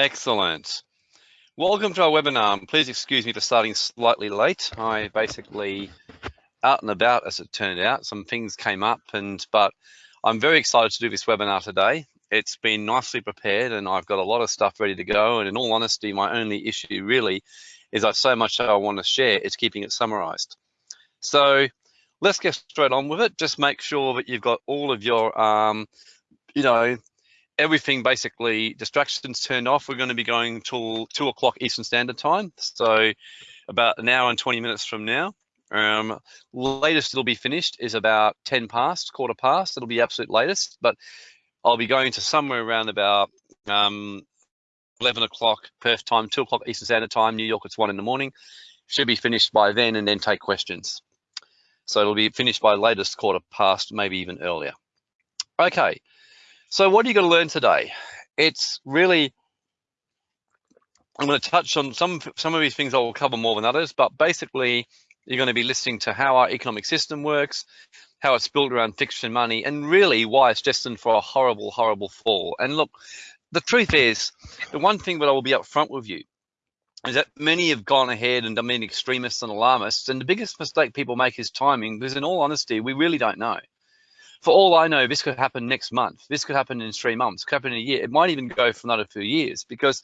Excellent. Welcome to our webinar. Please excuse me for starting slightly late. I basically out and about as it turned out. Some things came up and but I'm very excited to do this webinar today. It's been nicely prepared and I've got a lot of stuff ready to go. And in all honesty, my only issue really is I've so much I want to share, it's keeping it summarized. So let's get straight on with it. Just make sure that you've got all of your, um, you know, everything basically distractions turned off. We're going to be going till two o'clock Eastern Standard Time. So about an hour and 20 minutes from now. Um, latest it'll be finished is about 10 past, quarter past. It'll be absolute latest, but I'll be going to somewhere around about um, 11 o'clock Perth time, 2 o'clock Eastern Standard Time. New York, it's 1 in the morning. Should be finished by then and then take questions. So it'll be finished by latest quarter past, maybe even earlier. Okay, so what are you going to learn today? It's really, I'm going to touch on some, some of these things I will cover more than others, but basically you're going to be listening to how our economic system works, how it's built around fiction money, and really why it's destined for a horrible, horrible fall. And look, the truth is, the one thing that I will be upfront with you is that many have gone ahead and been extremists and alarmists, and the biggest mistake people make is timing, because in all honesty, we really don't know. For all I know, this could happen next month. This could happen in three months, could happen in a year. It might even go for another few years, because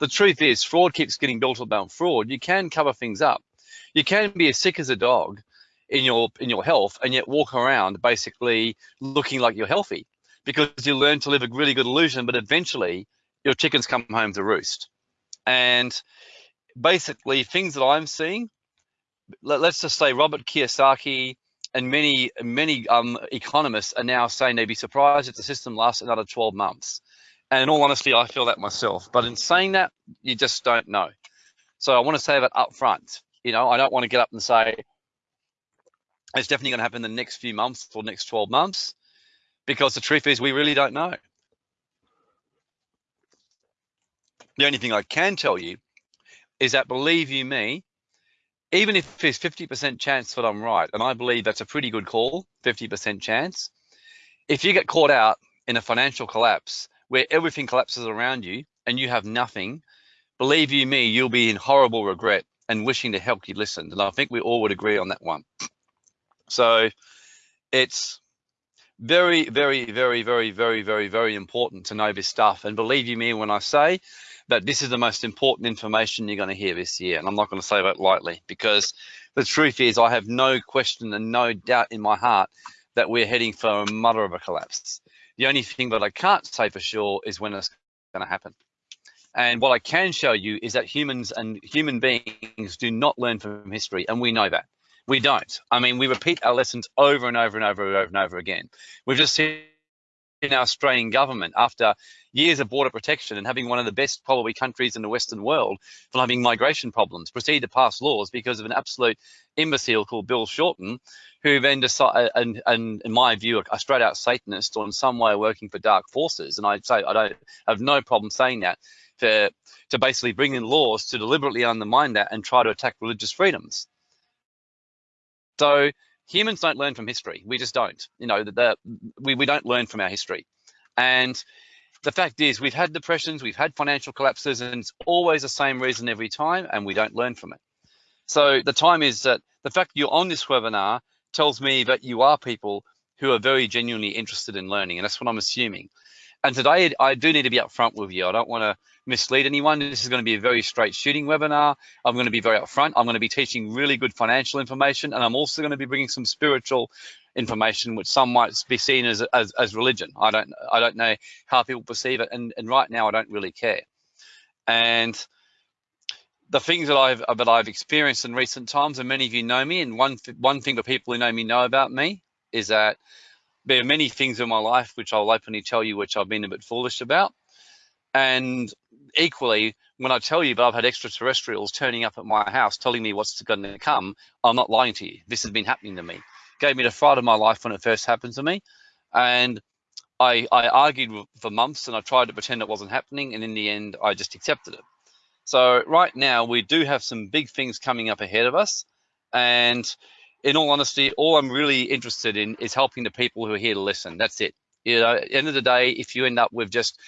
the truth is, fraud keeps getting built about fraud. You can cover things up. You can be as sick as a dog in your in your health and yet walk around basically looking like you're healthy because you learn to live a really good illusion, but eventually your chickens come home to roost. And basically things that I'm seeing, let, us just say Robert Kiyosaki and many, many um, economists are now saying they'd be surprised if the system lasts another 12 months. And in all honesty, I feel that myself. But in saying that, you just don't know. So I want to say that up front. You know, I don't want to get up and say it's definitely going to happen in the next few months or next 12 months because the truth is we really don't know. The only thing I can tell you is that believe you me, even if there's 50% chance that I'm right, and I believe that's a pretty good call, 50% chance, if you get caught out in a financial collapse where everything collapses around you and you have nothing, believe you me, you'll be in horrible regret and wishing to help you listened. And I think we all would agree on that one. So it's very, very, very, very, very, very, very important to know this stuff. And believe you me when I say that this is the most important information you're going to hear this year. And I'm not going to say that lightly because the truth is I have no question and no doubt in my heart that we're heading for a mother of a collapse. The only thing that I can't say for sure is when it's going to happen. And what I can show you is that humans and human beings do not learn from history, and we know that. We don't. I mean, we repeat our lessons over and over and over and over and over again. We've just seen in our Australian government after years of border protection and having one of the best probably countries in the Western world for having migration problems, proceed to pass laws because of an absolute imbecile called Bill Shorten, who then decided, uh, and, and in my view, a straight out Satanist or in some way working for dark forces. And I say I don't have no problem saying that to to basically bring in laws to deliberately undermine that and try to attack religious freedoms. So humans don't learn from history. We just don't. You know, the, the, we, we don't learn from our history. And the fact is we've had depressions, we've had financial collapses, and it's always the same reason every time, and we don't learn from it. So the time is that the fact you're on this webinar tells me that you are people who are very genuinely interested in learning, and that's what I'm assuming. And today I do need to be upfront with you. I don't want to mislead anyone. This is going to be a very straight shooting webinar. I'm going to be very upfront. I'm going to be teaching really good financial information, and I'm also going to be bringing some spiritual information, which some might be seen as, as, as religion. I don't I don't know how people perceive it, and, and right now I don't really care. And the things that I've that I've experienced in recent times, and many of you know me, and one one thing that people who know me know about me is that there are many things in my life which I'll openly tell you which I've been a bit foolish about. And equally, when I tell you that I've had extraterrestrials turning up at my house telling me what's going to come, I'm not lying to you. This has been happening to me. Gave me the fright of my life when it first happened to me. And I, I argued for months and I tried to pretend it wasn't happening. And in the end, I just accepted it. So right now, we do have some big things coming up ahead of us. And in all honesty, all I'm really interested in is helping the people who are here to listen. That's it. You know, at the end of the day, if you end up with just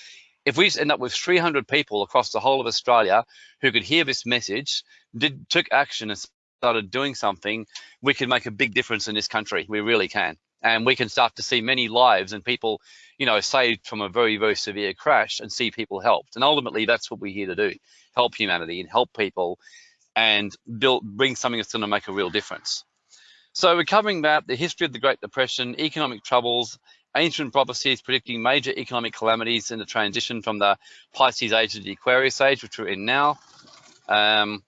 if we end up with 300 people across the whole of Australia who could hear this message, did took action and started doing something, we could make a big difference in this country. We really can. And we can start to see many lives and people, you know, saved from a very, very severe crash and see people helped. And ultimately, that's what we're here to do, help humanity and help people and build, bring something that's going to make a real difference. So we're covering that, the history of the Great Depression, economic troubles, ancient prophecies predicting major economic calamities in the transition from the Pisces age to the Aquarius age, which we're in now. Um,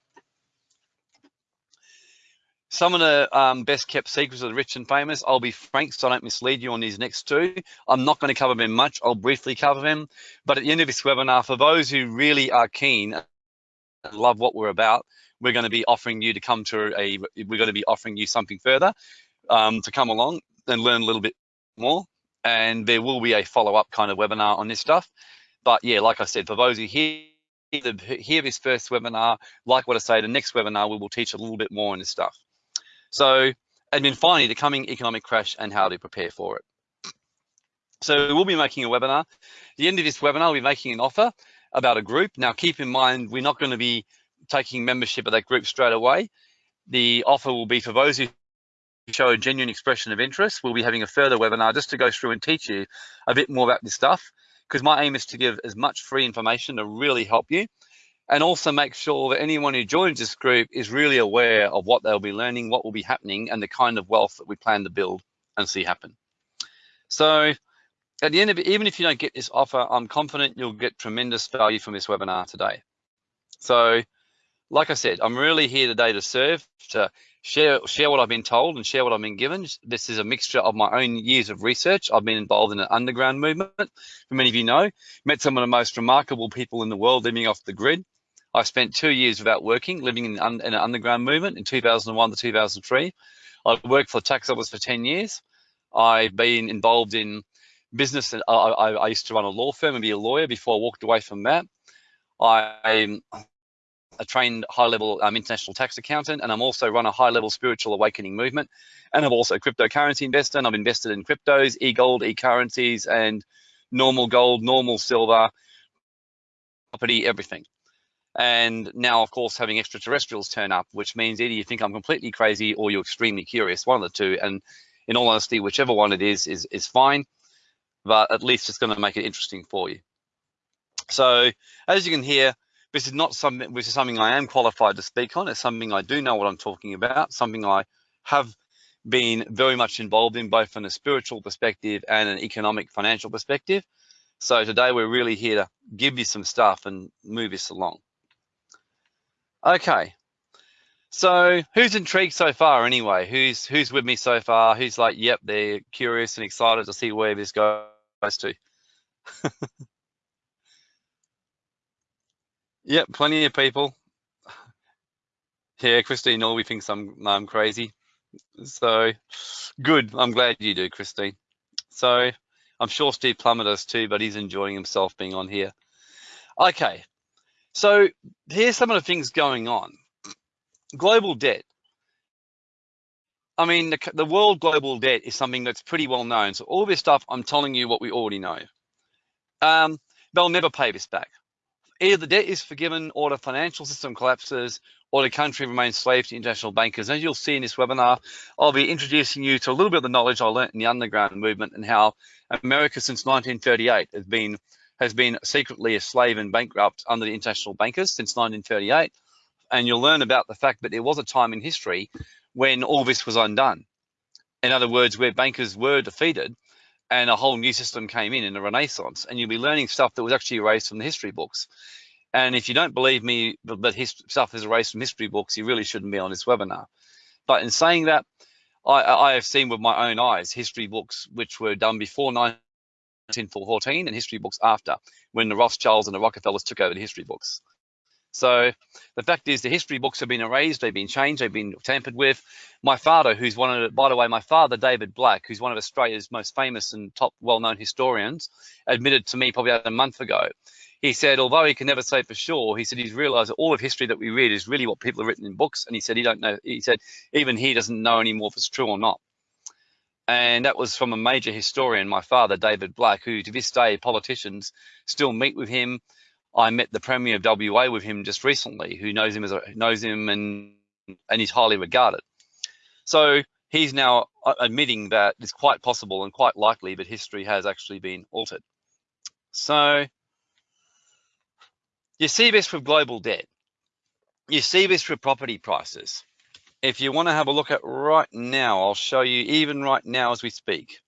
some of the um, best kept secrets of the rich and famous. I'll be frank so I don't mislead you on these next two. I'm not going to cover them much. I'll briefly cover them. But at the end of this webinar, for those who really are keen and love what we're about, we're going to be offering you to come to a, we're going to be offering you something further um, to come along and learn a little bit more and there will be a follow-up kind of webinar on this stuff. But yeah, like I said, for those who hear hear this first webinar, like what I say, the next webinar we will teach a little bit more on this stuff. So, and then finally, the coming economic crash and how to prepare for it. So we'll be making a webinar. At the end of this webinar, we'll be making an offer about a group. Now, keep in mind, we're not going to be taking membership of that group straight away. The offer will be for those who show a genuine expression of interest, we'll be having a further webinar just to go through and teach you a bit more about this stuff. Because my aim is to give as much free information to really help you and also make sure that anyone who joins this group is really aware of what they'll be learning, what will be happening, and the kind of wealth that we plan to build and see happen. So at the end of it, even if you don't get this offer, I'm confident you'll get tremendous value from this webinar today. So like I said, I'm really here today to serve, to share share what I've been told and share what I've been given. This is a mixture of my own years of research. I've been involved in an underground movement, for many of you know, met some of the most remarkable people in the world living off the grid. I spent two years without working, living in, in an underground movement in 2001 to 2003. I worked for tax office for 10 years. I've been involved in business. And I, I, I used to run a law firm and be a lawyer before I walked away from that. I a trained high-level um, international tax accountant, and I'm also run a high-level spiritual awakening movement. And I'm also a cryptocurrency investor, and I've invested in cryptos, e-gold, e-currencies, and normal gold, normal silver, property, everything. And now, of course, having extraterrestrials turn up, which means either you think I'm completely crazy or you're extremely curious, one of the two. And in all honesty, whichever one it is, is, is fine, but at least it's going to make it interesting for you. So as you can hear, this is not something which is something I am qualified to speak on. It's something I do know what I'm talking about, something I have been very much involved in both from a spiritual perspective and an economic financial perspective. So today we're really here to give you some stuff and move this along. Okay. So who's intrigued so far anyway? Who's who's with me so far? Who's like, yep, they're curious and excited to see where this goes to? Yep, plenty of people. Yeah, Christine Norby thinks I'm I'm crazy. So good. I'm glad you do, Christine. So I'm sure Steve Plummer does too, but he's enjoying himself being on here. Okay, so here's some of the things going on. Global debt. I mean, the, the world global debt is something that's pretty well known. So all this stuff, I'm telling you what we already know. Um, they'll never pay this back. Either the debt is forgiven or the financial system collapses or the country remains slave to international bankers. As you'll see in this webinar, I'll be introducing you to a little bit of the knowledge I learned in the underground movement and how America since 1938 has been has been secretly a slave and bankrupt under the international bankers since 1938. And you'll learn about the fact that there was a time in history when all this was undone. In other words, where bankers were defeated and a whole new system came in in the Renaissance, and you'll be learning stuff that was actually erased from the history books. And if you don't believe me that stuff is erased from history books, you really shouldn't be on this webinar. But in saying that, I, I have seen with my own eyes history books which were done before 1914 and history books after, when the Rothschilds and the Rockefellers took over the history books. So the fact is the history books have been erased, they've been changed, they've been tampered with. My father, who's one of by the way, my father, David Black, who's one of Australia's most famous and top well-known historians, admitted to me probably about a month ago. He said, although he can never say for sure, he said he's realized that all of history that we read is really what people have written in books. And he said he don't know, he said even he doesn't know anymore if it's true or not. And that was from a major historian, my father, David Black, who to this day, politicians still meet with him. I met the Premier of WA with him just recently, who knows him as a, knows him and and he's highly regarded. So he's now uh, admitting that it's quite possible and quite likely that history has actually been altered. So you see this with global debt. You see this with property prices. If you want to have a look at right now, I'll show you even right now as we speak.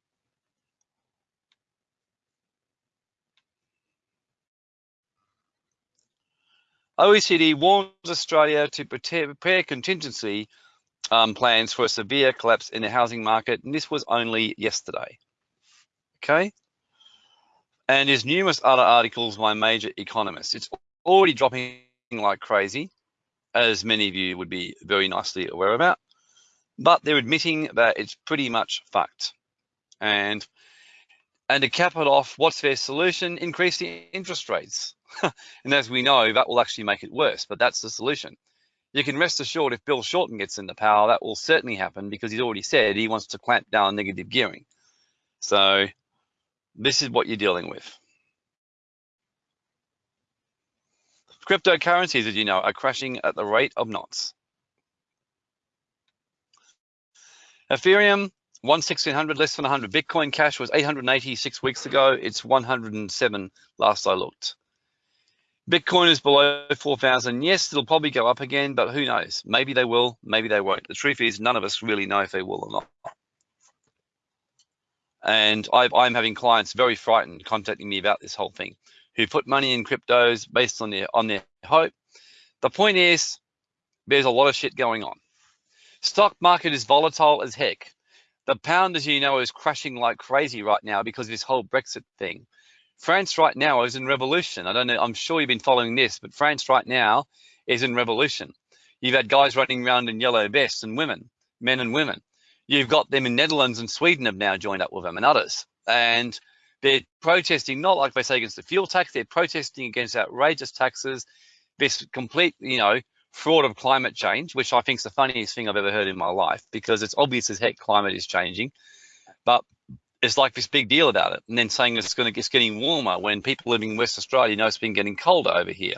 OECD warns Australia to prepare contingency um, plans for a severe collapse in the housing market, and this was only yesterday. Okay. And there's numerous other articles by major economists. It's already dropping like crazy, as many of you would be very nicely aware about. But they're admitting that it's pretty much fucked. And and to cap it off, what's their solution? Increase the interest rates. and as we know, that will actually make it worse, but that's the solution. You can rest assured if Bill Shorten gets into power, that will certainly happen because he's already said he wants to clamp down on negative gearing. So this is what you're dealing with. Cryptocurrencies, as you know, are crashing at the rate of knots. Ethereum, 1,600, less than 100. Bitcoin Cash was 886 weeks ago. It's 107 last I looked. Bitcoin is below 4,000. Yes, it'll probably go up again, but who knows? Maybe they will, maybe they won't. The truth is, none of us really know if they will or not. And i am having clients very frightened contacting me about this whole thing, who put money in cryptos based on their on their hope. The point is, there's a lot of shit going on. Stock market is volatile as heck. The pound, as you know, is crashing like crazy right now because of this whole Brexit thing. France right now is in revolution. I don't know, I'm sure you've been following this, but France right now is in revolution. You've had guys running around in yellow vests and women, men and women. You've got them in Netherlands and Sweden have now joined up with them and others. And they're protesting, not like they say against the fuel tax, they're protesting against outrageous taxes, this complete, you know, fraud of climate change, which I think is the funniest thing I've ever heard in my life because it's obvious as heck climate is changing. But it's like this big deal about it and then saying it's going to it's getting warmer when people living in West Australia know it's been getting colder over here.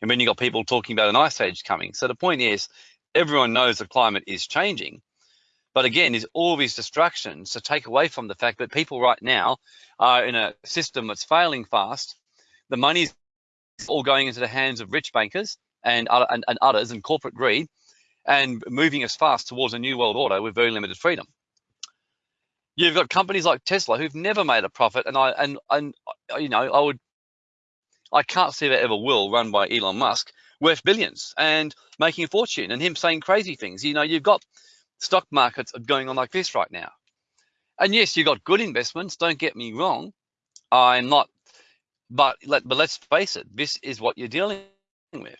And then you've got people talking about an ice age coming. So the point is everyone knows the climate is changing. But again, there's all these distractions to take away from the fact that people right now are in a system that's failing fast. The money's all going into the hands of rich bankers and, and, and others and corporate greed and moving us fast towards a new world order with very limited freedom. You've got companies like Tesla who've never made a profit, and I and and you know I would I can't see that ever will run by Elon Musk worth billions and making a fortune and him saying crazy things. You know, you've got stock markets going on like this right now. And yes, you've got good investments, don't get me wrong. I'm not, but, let, but let's face it, this is what you're dealing with.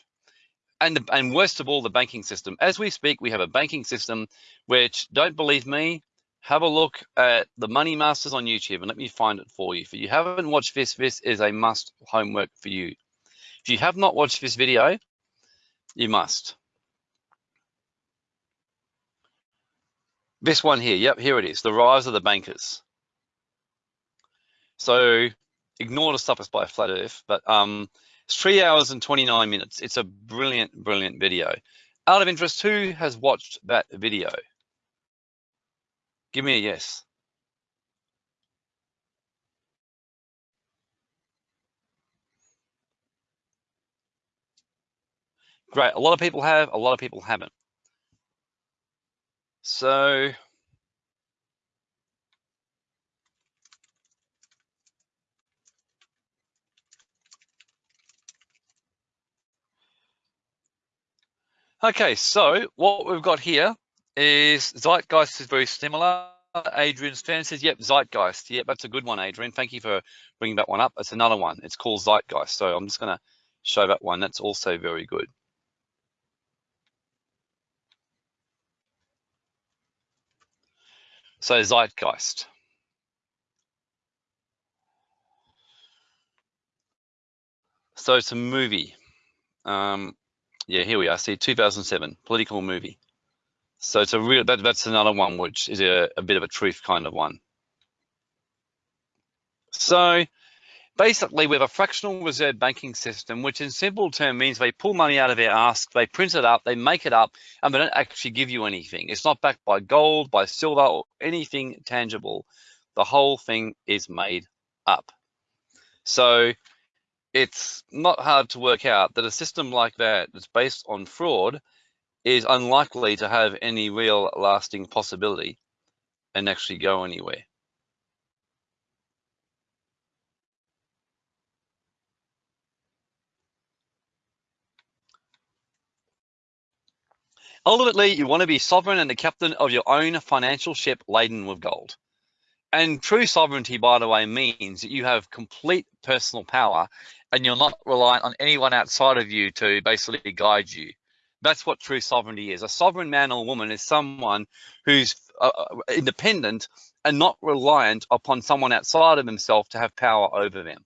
And, the, and worst of all, the banking system. As we speak, we have a banking system which, don't believe me, have a look at the Money Masters on YouTube and let me find it for you. If you haven't watched this, this is a must homework for you. If you have not watched this video, you must. This one here, yep, here it is, the rise of the bankers. So ignore the stuff by flat earth, but um, it's three hours and 29 minutes. It's a brilliant, brilliant video. Out of interest, who has watched that video? Give me a yes. Great. A lot of people have, a lot of people haven't. So Okay, so what we've got here is Zeitgeist is very similar. Adrian Stan says, yep, Zeitgeist. Yep, that's a good one, Adrian. Thank you for bringing that one up. It's another one. It's called Zeitgeist. So I'm just going to show that one. That's also very good. So Zeitgeist. So it's a movie. Um, yeah, here we are. See, 2007, political movie. So it's a real, that, that's another one which is a, a bit of a truth kind of one. So basically we have a fractional reserve banking system, which in simple term means they pull money out of their ask, they print it up, they make it up, and they don't actually give you anything. It's not backed by gold, by silver, or anything tangible. The whole thing is made up. So it's not hard to work out that a system like that that's based on fraud is unlikely to have any real lasting possibility and actually go anywhere. Ultimately, you want to be sovereign and the captain of your own financial ship laden with gold. And true sovereignty, by the way, means that you have complete personal power and you're not reliant on anyone outside of you to basically guide you. That's what true sovereignty is. A sovereign man or woman is someone who's uh, uh independent and not reliant upon someone outside of himself to have power over them.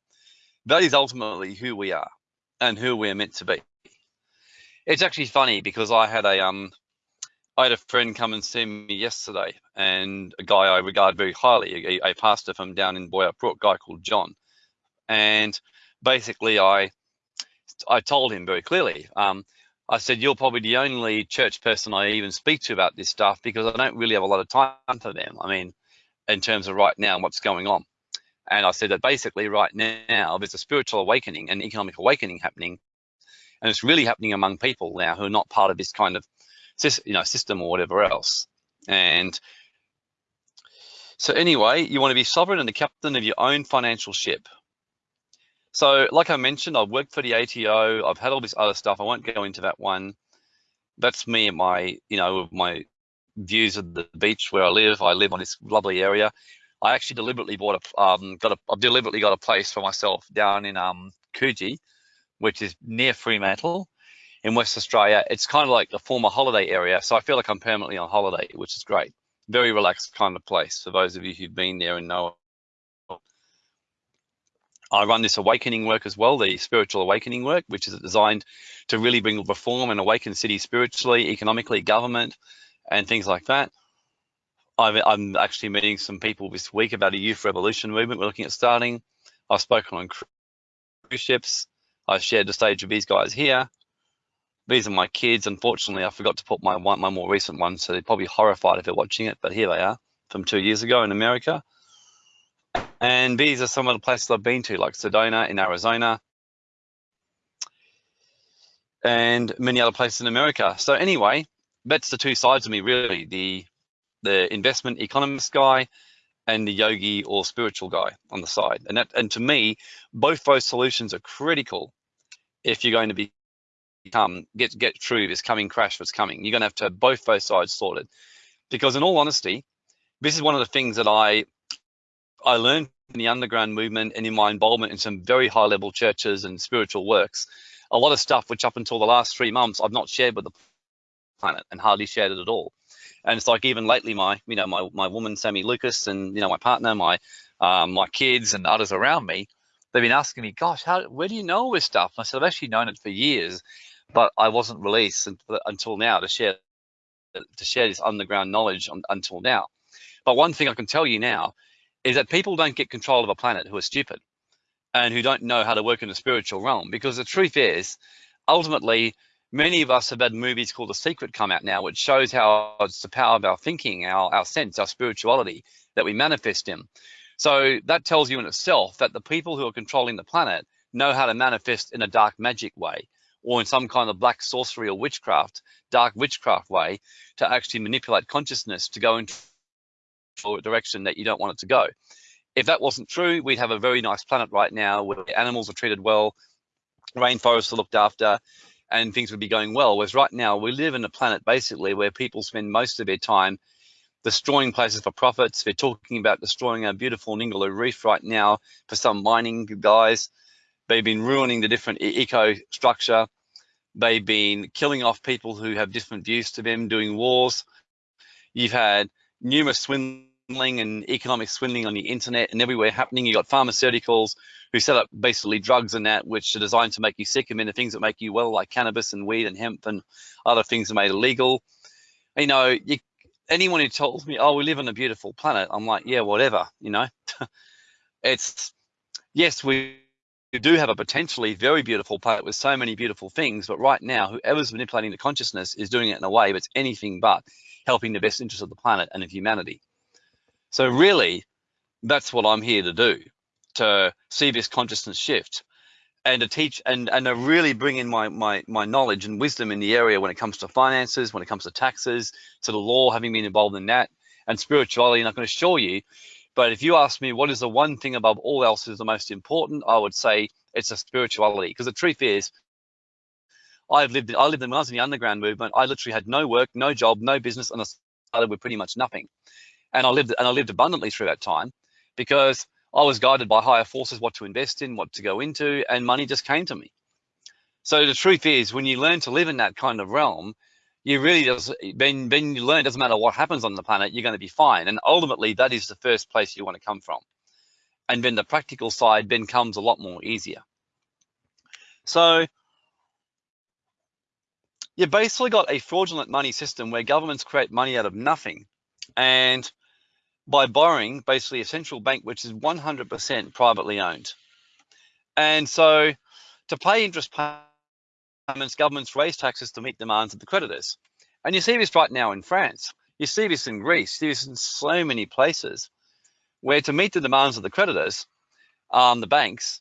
That is ultimately who we are and who we're meant to be. It's actually funny because I had a um I had a friend come and see me yesterday, and a guy I regard very highly, a, a pastor from down in Boyup Brook, guy called John, and basically I I told him very clearly. Um, I said, you're probably the only church person I even speak to about this stuff because I don't really have a lot of time for them. I mean, in terms of right now, and what's going on. And I said that basically right now, there's a spiritual awakening and economic awakening happening and it's really happening among people now who are not part of this kind of you know system or whatever else. And so anyway you want to be sovereign and the captain of your own financial ship. So like i mentioned i've worked for the ato i've had all this other stuff i won't go into that one. That's me and my you know my views of the beach where i live. I live on this lovely area. I actually deliberately bought a um got a i've deliberately got a place for myself down in um coogee which is near Fremantle in West Australia. It's kind of like a former holiday area. So I feel like I'm permanently on holiday, which is great. Very relaxed kind of place for those of you who've been there and know. I run this awakening work as well, the spiritual awakening work, which is designed to really bring reform and awaken cities spiritually, economically, government, and things like that. i am actually meeting some people this week about a youth revolution movement we're looking at starting. I've spoken on cruise ships. I've shared the stage with these guys here. These are my kids. Unfortunately, I forgot to put my one, my more recent one, so they're probably horrified if they're watching it, but here they are from two years ago in America. And these are some of the places I've been to, like Sedona in Arizona, and many other places in America. So anyway, that's the two sides of me really, the the investment economist guy and the yogi or spiritual guy on the side. And that and to me, both those solutions are critical if you're going to be become get get through this coming crash that's coming. You're going to have to have both those sides sorted, because in all honesty, this is one of the things that I I learned in the underground movement and in my involvement in some very high level churches and spiritual works. A lot of stuff which up until the last three months I've not shared with the planet and hardly shared it at all. And it's like even lately, my you know my my woman Sammy Lucas and you know my partner, my um, my kids and others around me they've been asking me, gosh, how, where do you know this stuff? And I said, I've actually known it for years, but I wasn't released uh, until now to share to share this underground knowledge on, until now. But one thing I can tell you now is that people don't get control of a planet who are stupid and who don't know how to work in the spiritual realm. Because the truth is, ultimately, many of us have had movies called The Secret come out now, which shows how it's the power of our thinking, our, our sense, our spirituality that we manifest in. So that tells you in itself that the people who are controlling the planet know how to manifest in a dark magic way or in some kind of black sorcery or witchcraft, dark witchcraft way to actually manipulate consciousness to go into a direction that you don't want it to go. If that wasn't true, we'd have a very nice planet right now where animals are treated well, rainforests are looked after, and things would be going well. Whereas right now we live in a planet basically where people spend most of their time destroying places for profits. They're talking about destroying our beautiful Ningaloo Reef right now for some mining guys. They've been ruining the different eco structure. They've been killing off people who have different views to them, doing wars. You've had numerous swindling and economic swindling on the internet and everywhere happening. You've got pharmaceuticals who set up basically drugs and that, which are designed to make you sick and then the things that make you well, like cannabis and weed and hemp and other things are made illegal you know, you, anyone who tells me, oh, we live on a beautiful planet, I'm like, yeah, whatever, you know. it's, yes, we do have a potentially very beautiful planet with so many beautiful things, but right now, whoever's manipulating the consciousness is doing it in a way that's anything but helping the best interest of the planet and of humanity. So really, that's what I'm here to do, to see this consciousness shift and to teach and, and to really bring in my, my, my knowledge and wisdom in the area when it comes to finances, when it comes to taxes, to the law, having been involved in that, and spirituality. And I can assure you, but if you ask me what is the one thing above all else is the most important, I would say it's a spirituality. Because the truth is, I've lived, I lived in, when I was in the underground movement, I literally had no work, no job, no business, and I started with pretty much nothing. And I lived, and I lived abundantly through that time because I was guided by higher forces what to invest in, what to go into, and money just came to me. So the truth is, when you learn to live in that kind of realm, you really just when when you learn, it doesn't matter what happens on the planet, you're going to be fine. And ultimately, that is the first place you want to come from. And then the practical side then comes a lot more easier. So you basically got a fraudulent money system where governments create money out of nothing. And by borrowing basically a central bank which is 100% privately owned. And so to pay interest payments, governments raise taxes to meet demands of the creditors. And you see this right now in France. You see this in Greece, you see this in so many places where to meet the demands of the creditors, um, the banks,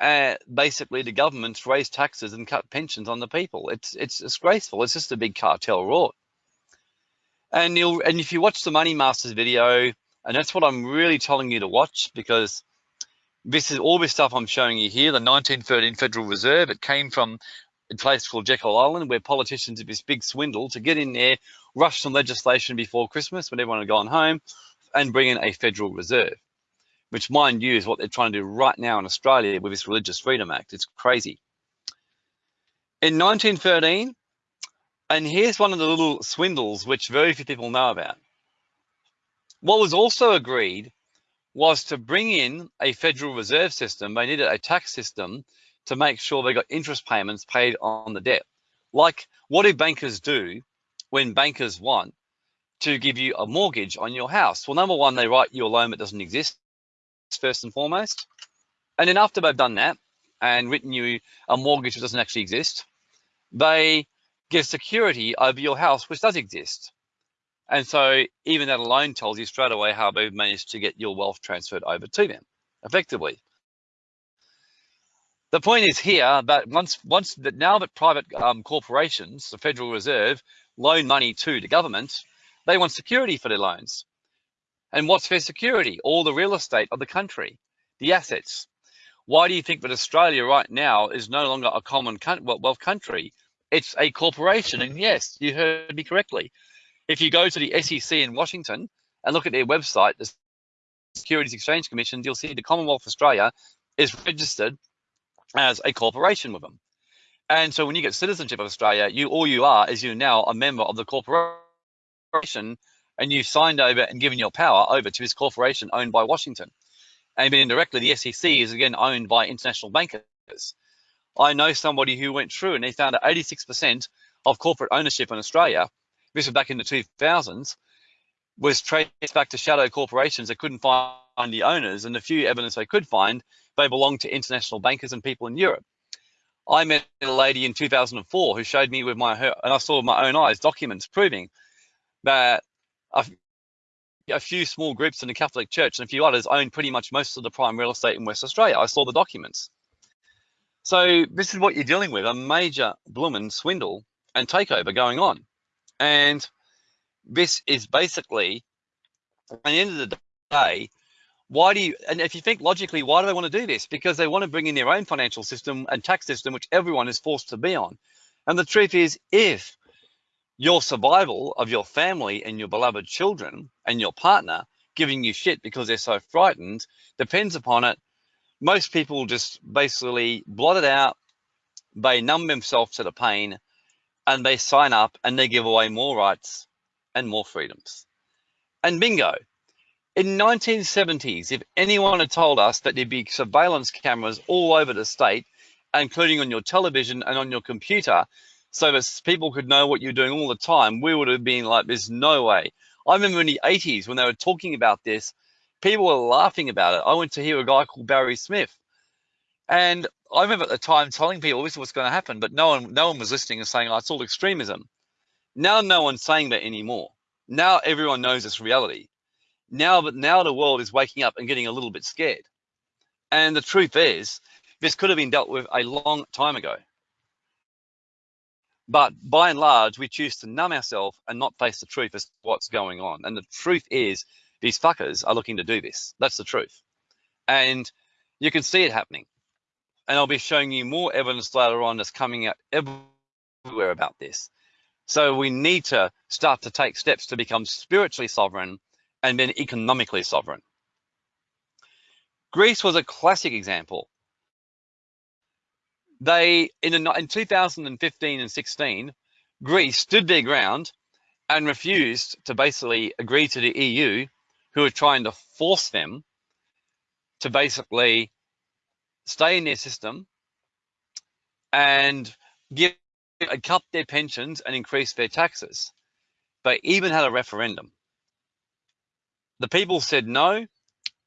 uh, basically the governments raise taxes and cut pensions on the people. It's, it's disgraceful. It's just a big cartel rort. And you'll and if you watch the Money Masters video, and that's what I'm really telling you to watch because this is all this stuff I'm showing you here, the 1913 Federal Reserve, it came from a place called Jekyll Island where politicians did this big swindle to get in there, rush some legislation before Christmas when everyone had gone home and bring in a Federal Reserve, which mind you is what they're trying to do right now in Australia with this Religious Freedom Act. It's crazy. In 1913, and here's one of the little swindles which very few people know about. What was also agreed was to bring in a Federal Reserve system. They needed a tax system to make sure they got interest payments paid on the debt. Like, what do bankers do when bankers want to give you a mortgage on your house? Well, number one, they write you a loan that doesn't exist, first and foremost. And then after they've done that and written you a mortgage that doesn't actually exist, they give security over your house, which does exist. And so even that alone tells you straight away how they've managed to get your wealth transferred over to them effectively. The point is here that once once that now that private um, corporations, the Federal Reserve, loan money to the government, they want security for their loans. And what's their security? All the real estate of the country, the assets. Why do you think that Australia right now is no longer a common wealth country? It's a corporation. And yes, you heard me correctly. If you go to the SEC in Washington and look at their website, the Securities Exchange Commission, you'll see the Commonwealth of Australia is registered as a corporation with them. And so when you get citizenship of Australia, you all you are is you're now a member of the corporation and you've signed over and given your power over to this corporation owned by Washington. And then indirectly, the SEC is again owned by international bankers. I know somebody who went through and they found that 86% of corporate ownership in Australia this was back in the 2000s, was traced back to shadow corporations that couldn't find the owners, and the few evidence they could find, they belonged to international bankers and people in Europe. I met a lady in 2004 who showed me with my her, and I saw with my own eyes documents proving that a, a few small groups in the Catholic Church and a few others own pretty much most of the prime real estate in West Australia. I saw the documents. So this is what you're dealing with, a major bloomin' swindle and takeover going on. And this is basically, at the end of the day, why do you, and if you think logically, why do they want to do this? Because they want to bring in their own financial system and tax system, which everyone is forced to be on. And the truth is, if your survival of your family and your beloved children and your partner giving you shit because they're so frightened depends upon it, most people just basically blot it out, they numb themselves to the pain, and they sign up and they give away more rights and more freedoms. And bingo, in 1970s, if anyone had told us that there'd be surveillance cameras all over the state, including on your television and on your computer, so that people could know what you're doing all the time, we would have been like, there's no way. I remember in the 80s when they were talking about this, people were laughing about it. I went to hear a guy called Barry Smith. And I remember at the time telling people this is what's going to happen, but no one, no one was listening and saying, oh, it's all extremism. Now no one's saying that anymore. Now everyone knows it's reality. Now, but now the world is waking up and getting a little bit scared. And the truth is, this could have been dealt with a long time ago. But by and large, we choose to numb ourselves and not face the truth as what's going on. And the truth is, these fuckers are looking to do this. That's the truth. And you can see it happening. And I'll be showing you more evidence later on that's coming out everywhere about this. So we need to start to take steps to become spiritually sovereign and then economically sovereign. Greece was a classic example. They, in, in 2015 and 16, Greece stood their ground and refused to basically agree to the EU, who were trying to force them to basically stay in their system and give cut their pensions and increase their taxes. They even had a referendum. The people said no,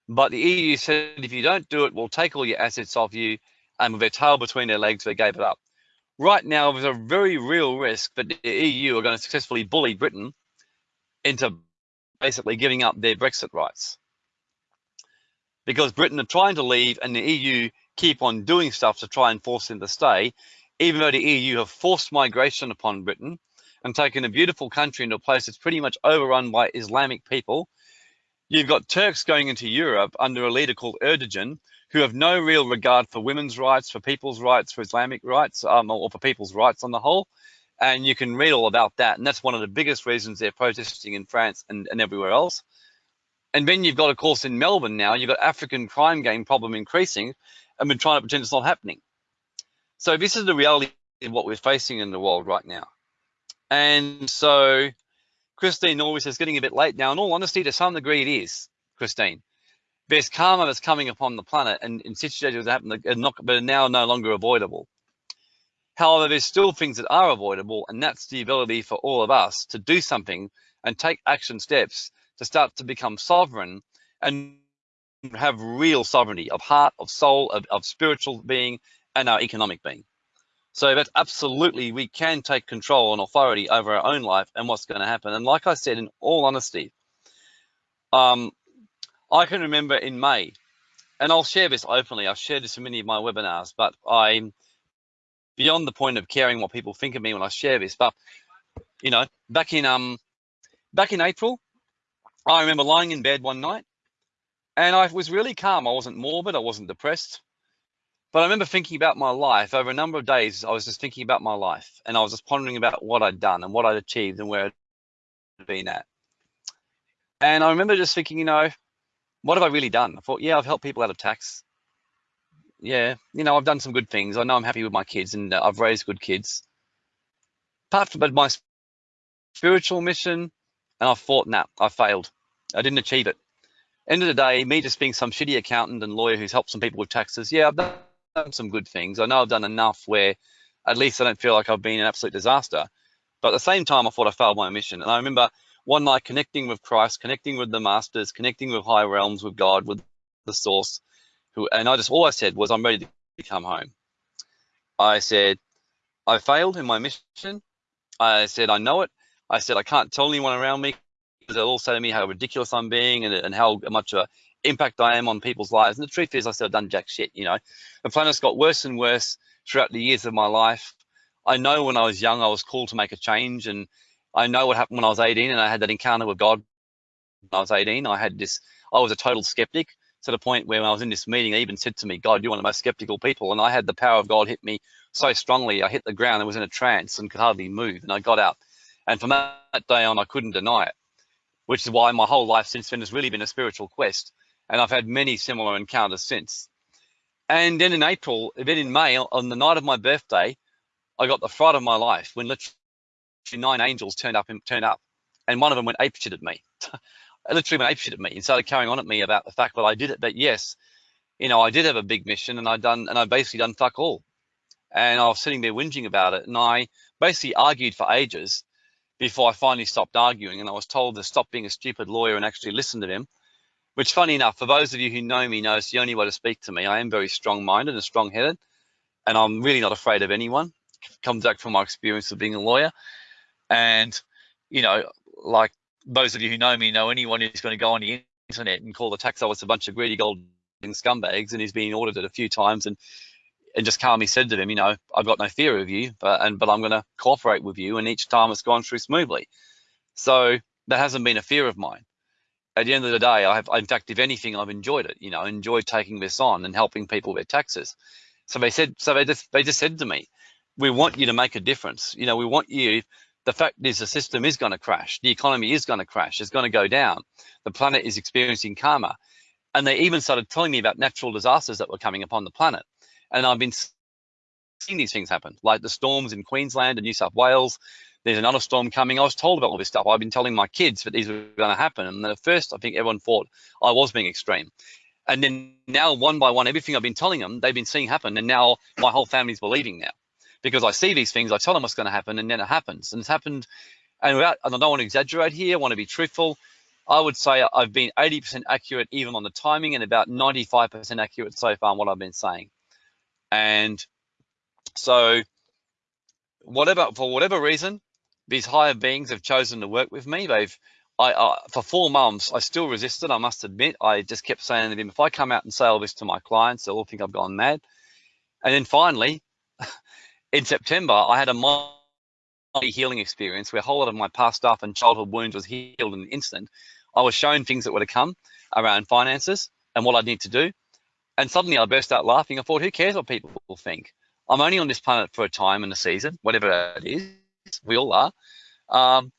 but the EU said if you don't do it, we'll take all your assets off you. And with their tail between their legs, they gave it up. Right now, there's a very real risk that the EU are going to successfully bully Britain into basically giving up their Brexit rights. Because Britain are trying to leave and the EU keep on doing stuff to try and force them to stay, even though the EU have forced migration upon Britain and taken a beautiful country into a place that's pretty much overrun by Islamic people. You've got Turks going into Europe under a leader called Erdogan, who have no real regard for women's rights, for people's rights, for Islamic rights, um, or for people's rights on the whole. And you can read all about that. And that's one of the biggest reasons they're protesting in France and, and everywhere else. And then you've got, of course, in Melbourne now, you've got African crime gang problem increasing, and we're trying to pretend it's not happening. So this is the reality of what we're facing in the world right now. And so Christine always says getting a bit late now. In all honesty, to some degree it is, Christine. There's karma that's coming upon the planet and in situations that happen are not, but are now no longer avoidable. However, there's still things that are avoidable, and that's the ability for all of us to do something and take action steps to start to become sovereign and have real sovereignty of heart, of soul, of, of spiritual being, and our economic being. So that absolutely we can take control and authority over our own life and what's going to happen. And like I said, in all honesty, um, I can remember in May, and I'll share this openly. I've shared this in many of my webinars, but I'm beyond the point of caring what people think of me when I share this. But you know, back in um, back in April, I remember lying in bed one night, and I was really calm. I wasn't morbid. I wasn't depressed. But I remember thinking about my life over a number of days. I was just thinking about my life and I was just pondering about what I'd done and what I'd achieved and where I'd been at. And I remember just thinking, you know, what have I really done? I thought, yeah, I've helped people out of tax. Yeah, you know, I've done some good things. I know I'm happy with my kids and uh, I've raised good kids. Apart from but my spiritual mission, and I thought, nah, I failed. I didn't achieve it. End of the day, me just being some shitty accountant and lawyer who's helped some people with taxes, yeah, I've done some good things. I know I've done enough where at least I don't feel like I've been an absolute disaster. But at the same time, I thought I failed my mission. And I remember one night connecting with Christ, connecting with the masters, connecting with higher realms, with God, with the source. Who, and I just, all I said was, I'm ready to come home. I said, I failed in my mission. I said, I know it. I said, I can't tell anyone around me they'll all say to me how ridiculous I'm being and, and how much of an impact I am on people's lives. And the truth is, I still done jack shit. You know, the planet's got worse and worse throughout the years of my life. I know when I was young, I was called to make a change, and I know what happened when I was 18, and I had that encounter with God. When I was 18, I had this. I was a total skeptic to the point where when I was in this meeting, they even said to me, "God, you're one of the most skeptical people," and I had the power of God hit me so strongly. I hit the ground and was in a trance and could hardly move, and I got out. And from that day on, I couldn't deny it, which is why my whole life since then has really been a spiritual quest and I've had many similar encounters since. And then in April, then in May, on the night of my birthday, I got the fright of my life when literally nine angels turned up and turned up, and one of them went ape shit at me. Literally went ape shit at me and started carrying on at me about the fact that I did it. But yes, you know, I did have a big mission, and I done and I basically done fuck all. And I was sitting there whinging about it, and I basically argued for ages before I finally stopped arguing. And I was told to stop being a stupid lawyer and actually listen to him. Which, funny enough, for those of you who know me, know it's the only way to speak to me. I am very strong-minded and strong-headed, and I'm really not afraid of anyone. It comes back from my experience of being a lawyer, and you know, like those of you who know me know anyone who's going to go on the internet and call the tax office a bunch of greedy gold scumbags, and he's been audited a few times, and and just calmly said to them, you know, I've got no fear of you, but and but I'm going to cooperate with you, and each time it's gone through smoothly. So that hasn't been a fear of mine. At the end of the day, I have, in fact, if anything, I've enjoyed it. You know, enjoyed taking this on and helping people with taxes. So they said, so they just they just said to me, we want you to make a difference. You know, we want you. The fact is, the system is going to crash. The economy is going to crash. It's going to go down. The planet is experiencing karma. And they even started telling me about natural disasters that were coming upon the planet. And I've been seeing these things happen, like the storms in Queensland and New South Wales. There's another storm coming. I was told about all this stuff. I've been telling my kids that these were going to happen. And at first, I think everyone thought I was being extreme. And then now, one by one, everything I've been telling them, they've been seeing happen. And now my whole family's believing now because I see these things. I tell them what's going to happen, and then it happens. And it's happened. And, without, I don't want to exaggerate here. I want to be truthful. I would say I've been 80% accurate even on the timing and about 95% accurate so far on what I've been saying. And so whatever, for whatever reason, these higher beings have chosen to work with me. They've, I, for four months, I still resisted, I must admit. I just kept saying to them, if I come out and say all this to my clients, they'll all think I've gone mad. And then finally, in September, I had a mind healing experience where a whole lot of my past stuff and childhood wounds was healed in an instant. I was shown things that were to come around finances and what I'd need to do. And suddenly I burst out laughing. I thought, who cares what people will think? I'm only on this planet for a time and a season, whatever it is. We all are. Um,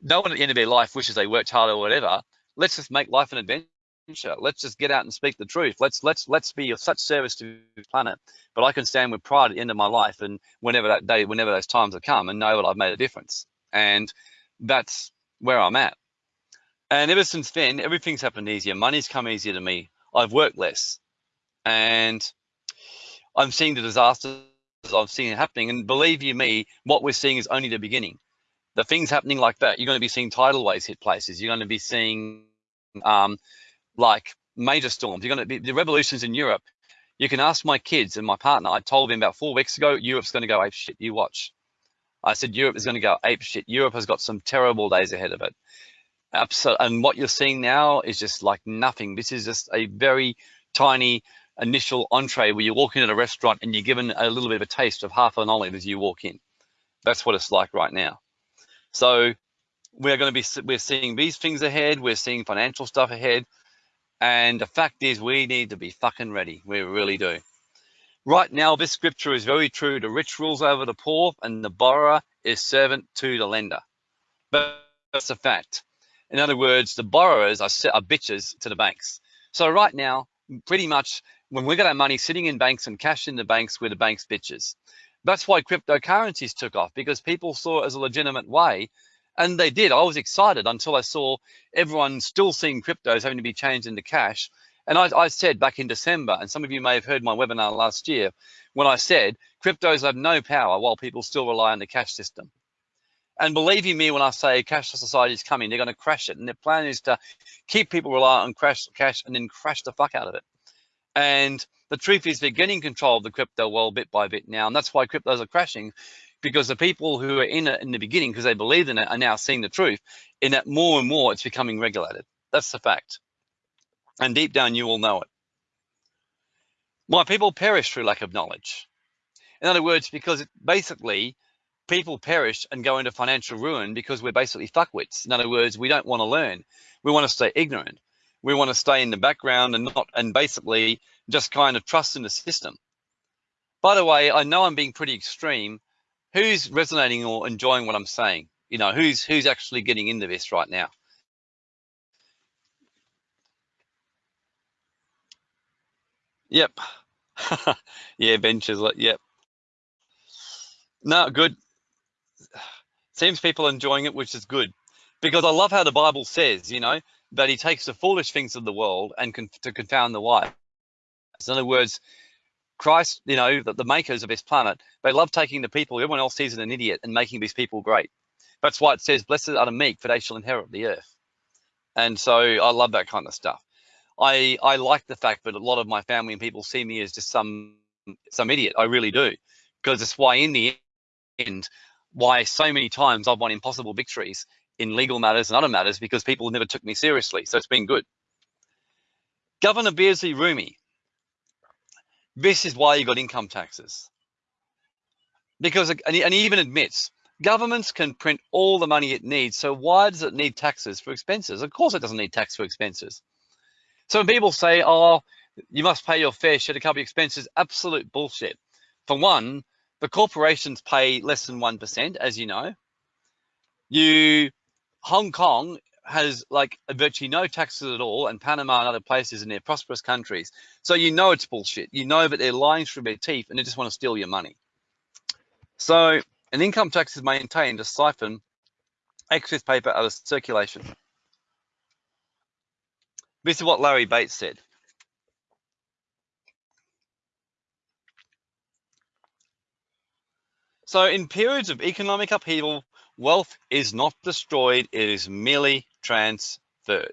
no one at the end of their life wishes they worked harder or whatever. Let's just make life an adventure. Let's just get out and speak the truth. Let's let's let's be of such service to the planet. But I can stand with pride at the end of my life and whenever that day, whenever those times have come, and know that I've made a difference. And that's where I'm at. And ever since then, everything's happened easier. Money's come easier to me. I've worked less and I'm seeing the disasters I'm seeing happening. And believe you me, what we're seeing is only the beginning. The things happening like that, you're going to be seeing tidal waves hit places. You're going to be seeing um, like major storms. You're going to be the revolutions in Europe. You can ask my kids and my partner. I told them about four weeks ago, Europe's going to go ape shit. You watch. I said Europe is going to go ape shit. Europe has got some terrible days ahead of it. Absolutely. And what you're seeing now is just like nothing. This is just a very tiny initial entree where you walk into a restaurant and you're given a little bit of a taste of half an olive as you walk in. That's what it's like right now. So we're going to be we're seeing these things ahead. We're seeing financial stuff ahead, and the fact is we need to be fucking ready. We really do. Right now, this scripture is very true. The rich rules over the poor, and the borrower is servant to the lender. But that's a fact. In other words, the borrowers are, are bitches to the banks. So right now, pretty much when we got our money sitting in banks and cash in the banks where the banks bitches. That's why cryptocurrencies took off because people saw it as a legitimate way. And they did. I was excited until I saw everyone still seeing cryptos having to be changed into cash. And I, I, said back in December, and some of you may have heard my webinar last year, when I said cryptos have no power while people still rely on the cash system. And believe you me when I say cashless society is coming, they're going to crash it. And their plan is to keep people reliant on cash and then crash the fuck out of it. And the truth is they're getting control of the crypto world bit by bit now. And that's why cryptos are crashing because the people who are in it in the beginning because they believed in it are now seeing the truth in that more and more it's becoming regulated. That's the fact. And deep down, you all know it. My people perish through lack of knowledge. In other words, because it basically people perish and go into financial ruin because we're basically fuckwits. In other words, we don't want to learn. We want to stay ignorant we want to stay in the background and not and basically just kind of trust in the system. By the way, I know I'm being pretty extreme. Who's resonating or enjoying what I'm saying? You know, who's who's actually getting into this right now? Yep. yeah, benches. Yep. No, good. Seems people enjoying it, which is good. Because I love how the Bible says, you know, that he takes the foolish things of the world and con to confound the wise. In other words, Christ, you know, the, the makers of this planet, they love taking the people everyone else sees as an idiot and making these people great. That's why it says, blessed are the meek, for they shall inherit the earth. And so I love that kind of stuff. I, I like the fact that a lot of my family and people see me as just some some idiot. I really do. Because it's why in the end, why so many times I've won impossible victories in legal matters and other matters because people never took me seriously. So it's been good. Governor Beardsley Ruml, this is why you got income taxes. Because, uh, and he, and he even admits, governments can print all the money it needs. So why does it need taxes for expenses? Of course it doesn't need tax for expenses. So when people say, oh, you must pay your fair share to cover expenses, absolute bullshit. For one, the corporations pay less than 1%, as you know. You, Hong Kong has like virtually no taxes at all and Panama and other places in their prosperous countries. So you know it's bullshit. You know that they're lying through their teeth and they just want to steal your money. So an income tax is maintained to siphon excess paper out of circulation. This is what Larry Bates said. So in periods of economic upheaval, wealth is not destroyed, it is merely transferred.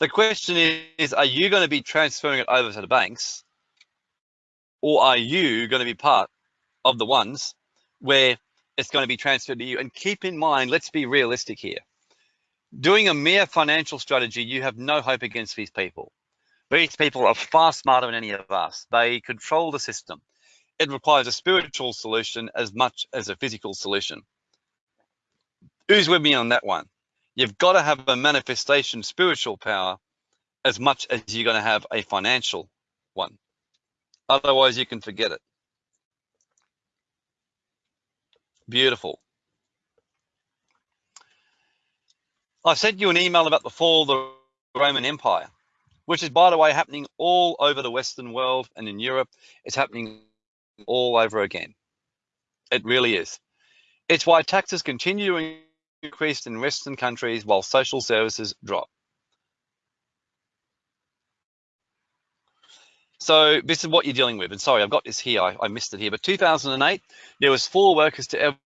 The question is, are you going to be transferring it over to the banks or are you going to be part of the ones where it's going to be transferred to you? And keep in mind, let's be realistic here. Doing a mere financial strategy, you have no hope against these people. These people are far smarter than any of us. They control the system. It requires a spiritual solution as much as a physical solution. Who's with me on that one? You've got to have a manifestation spiritual power as much as you're going to have a financial one. Otherwise, you can forget it. Beautiful. I sent you an email about the fall of the Roman Empire, which is, by the way, happening all over the Western world and in Europe. It's happening all over again. It really is. It's why taxes continue to increase in Western countries while social services drop. So this is what you're dealing with. And sorry, I've got this here. I, I missed it here. But 2008, there was four workers to every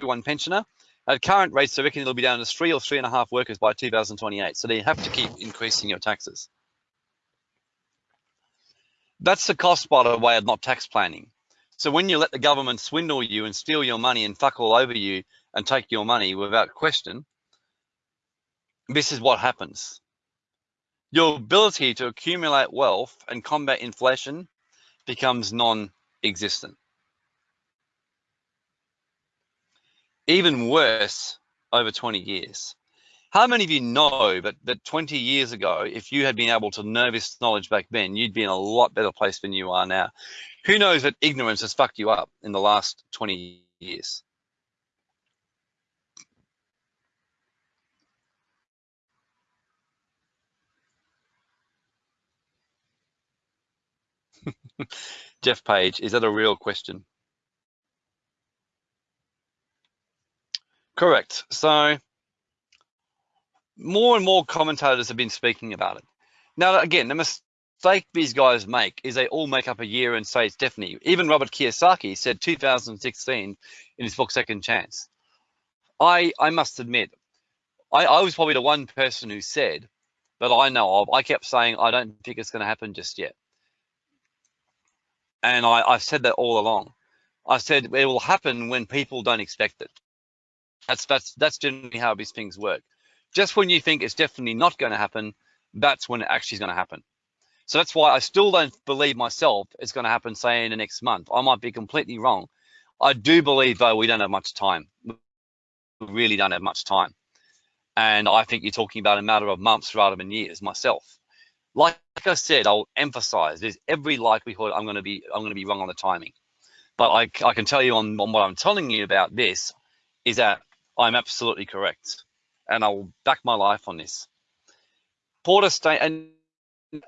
one pensioner. At current rates, I reckon it'll be down to three or three and a half workers by 2028. So they have to keep increasing your taxes. That's the cost, by the way, of not tax planning. So when you let the government swindle you and steal your money and fuck all over you and take your money without question, this is what happens. Your ability to accumulate wealth and combat inflation becomes non-existent. Even worse over 20 years. How many of you know that, that 20 years ago, if you had been able to know this knowledge back then, you'd be in a lot better place than you are now? Who knows that ignorance has fucked you up in the last 20 years? Jeff Page, is that a real question? Correct. So more and more commentators have been speaking about it. Now, again, the mistake these guys make is they all make up a year and say it's definitely. Even Robert Kiyosaki said 2016 in his book Second Chance. I I must admit, I, I was probably the one person who said that I know of. I kept saying I don't think it's going to happen just yet, and I I've said that all along. I said it will happen when people don't expect it. That's that's that's generally how these things work. Just when you think it's definitely not going to happen, that's when it actually is going to happen. So that's why I still don't believe myself it's going to happen, say, in the next month. I might be completely wrong. I do believe, though, we don't have much time. We really don't have much time. And I think you're talking about a matter of months rather than years myself. Like I said, I'll emphasize there's every likelihood I'm going to be I'm going to be wrong on the timing. But I, I can tell you on, on what I'm telling you about this is that I'm absolutely correct and I'll back my life on this. Porter Stain, and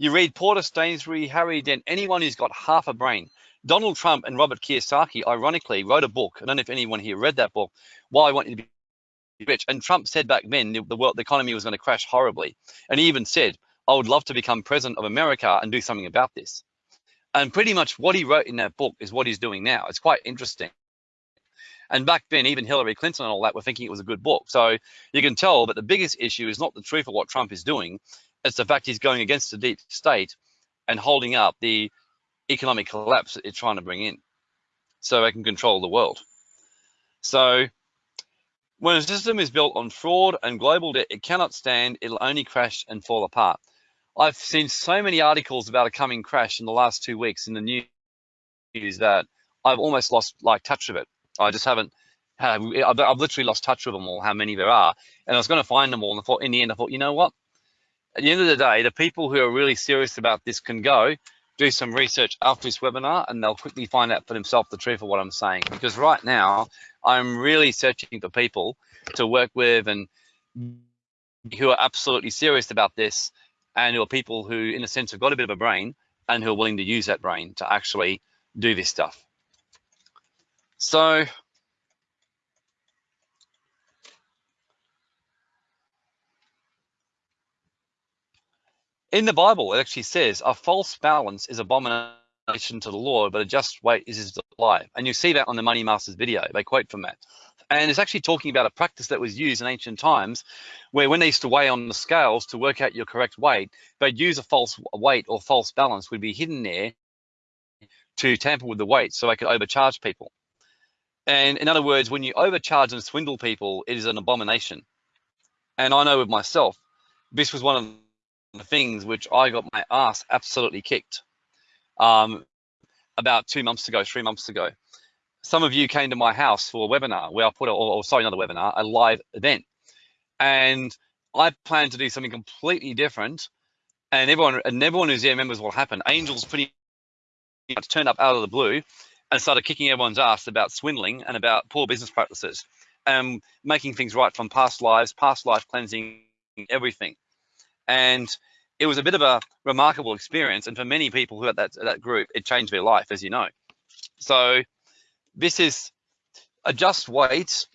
you read Porter Stansberry, Harry Dent, anyone who's got half a brain. Donald Trump and Robert Kiyosaki, ironically, wrote a book. I don't know if anyone here read that book. Why I want you to be rich. And Trump said back then the, the world, the economy was going to crash horribly, and he even said, "I would love to become president of America and do something about this." And pretty much what he wrote in that book is what he's doing now. It's quite interesting. And back then, even Hillary Clinton and all that were thinking it was a good book. So you can tell that the biggest issue is not the truth of what Trump is doing. It's the fact he's going against the deep state and holding up the economic collapse that it's trying to bring in so they can control the world. So when a system is built on fraud and global debt, it cannot stand, it'll only crash and fall apart. I've seen so many articles about a coming crash in the last two weeks in the news that I've almost lost like touch of it. I just haven't. I've, I've literally lost touch with them all, how many there are, and I was going to find them all. And I thought, in the end, I thought, you know what? At the end of the day, the people who are really serious about this can go do some research after this webinar, and they'll quickly find out for themselves the truth of what I'm saying. Because right now, I'm really searching for people to work with and who are absolutely serious about this, and who are people who, in a sense, have got a bit of a brain and who are willing to use that brain to actually do this stuff. So in the Bible, it actually says a false balance is abomination to the Lord, but a just weight is his delight. And you see that on the Money Masters video. They quote from that. And it's actually talking about a practice that was used in ancient times where when they used to weigh on the scales to work out your correct weight, they'd use a false weight or false balance would be hidden there to tamper with the weight so they could overcharge people. And in other words, when you overcharge and swindle people, it is an abomination. And I know with myself, this was one of the things which I got my ass absolutely kicked um, about two months ago, three months ago. Some of you came to my house for a webinar where I put, a, or, or sorry, another webinar, a live event. And I plan to do something completely different. And everyone, and everyone who's there remembers what happened. Angels pretty much turned up out of the blue and started kicking everyone's ass about swindling and about poor business practices and making things right from past lives, past life cleansing, everything. And it was a bit of a remarkable experience. And for many people who had that, that group, it changed their life, as you know. So this is a just weight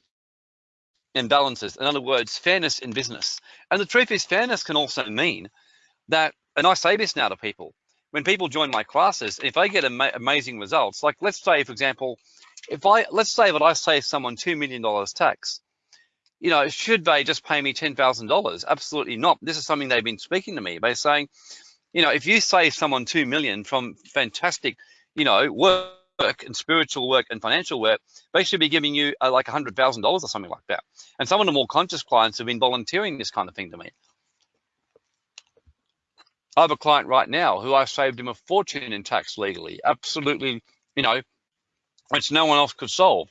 and balances. In other words, fairness in business. And the truth is fairness can also mean that, and I say this now to people, when people join my classes, if they get ama amazing results, like let's say, for example, if I, let's say that I save someone $2 million tax, you know, should they just pay me $10,000? Absolutely not. This is something they've been speaking to me by saying, you know, if you save someone 2 million from fantastic, you know, work and spiritual work and financial work, they should be giving you uh, like $100,000 or something like that. And some of the more conscious clients have been volunteering this kind of thing to me. I have a client right now who I saved him a fortune in tax legally, absolutely, you know, which no one else could solve.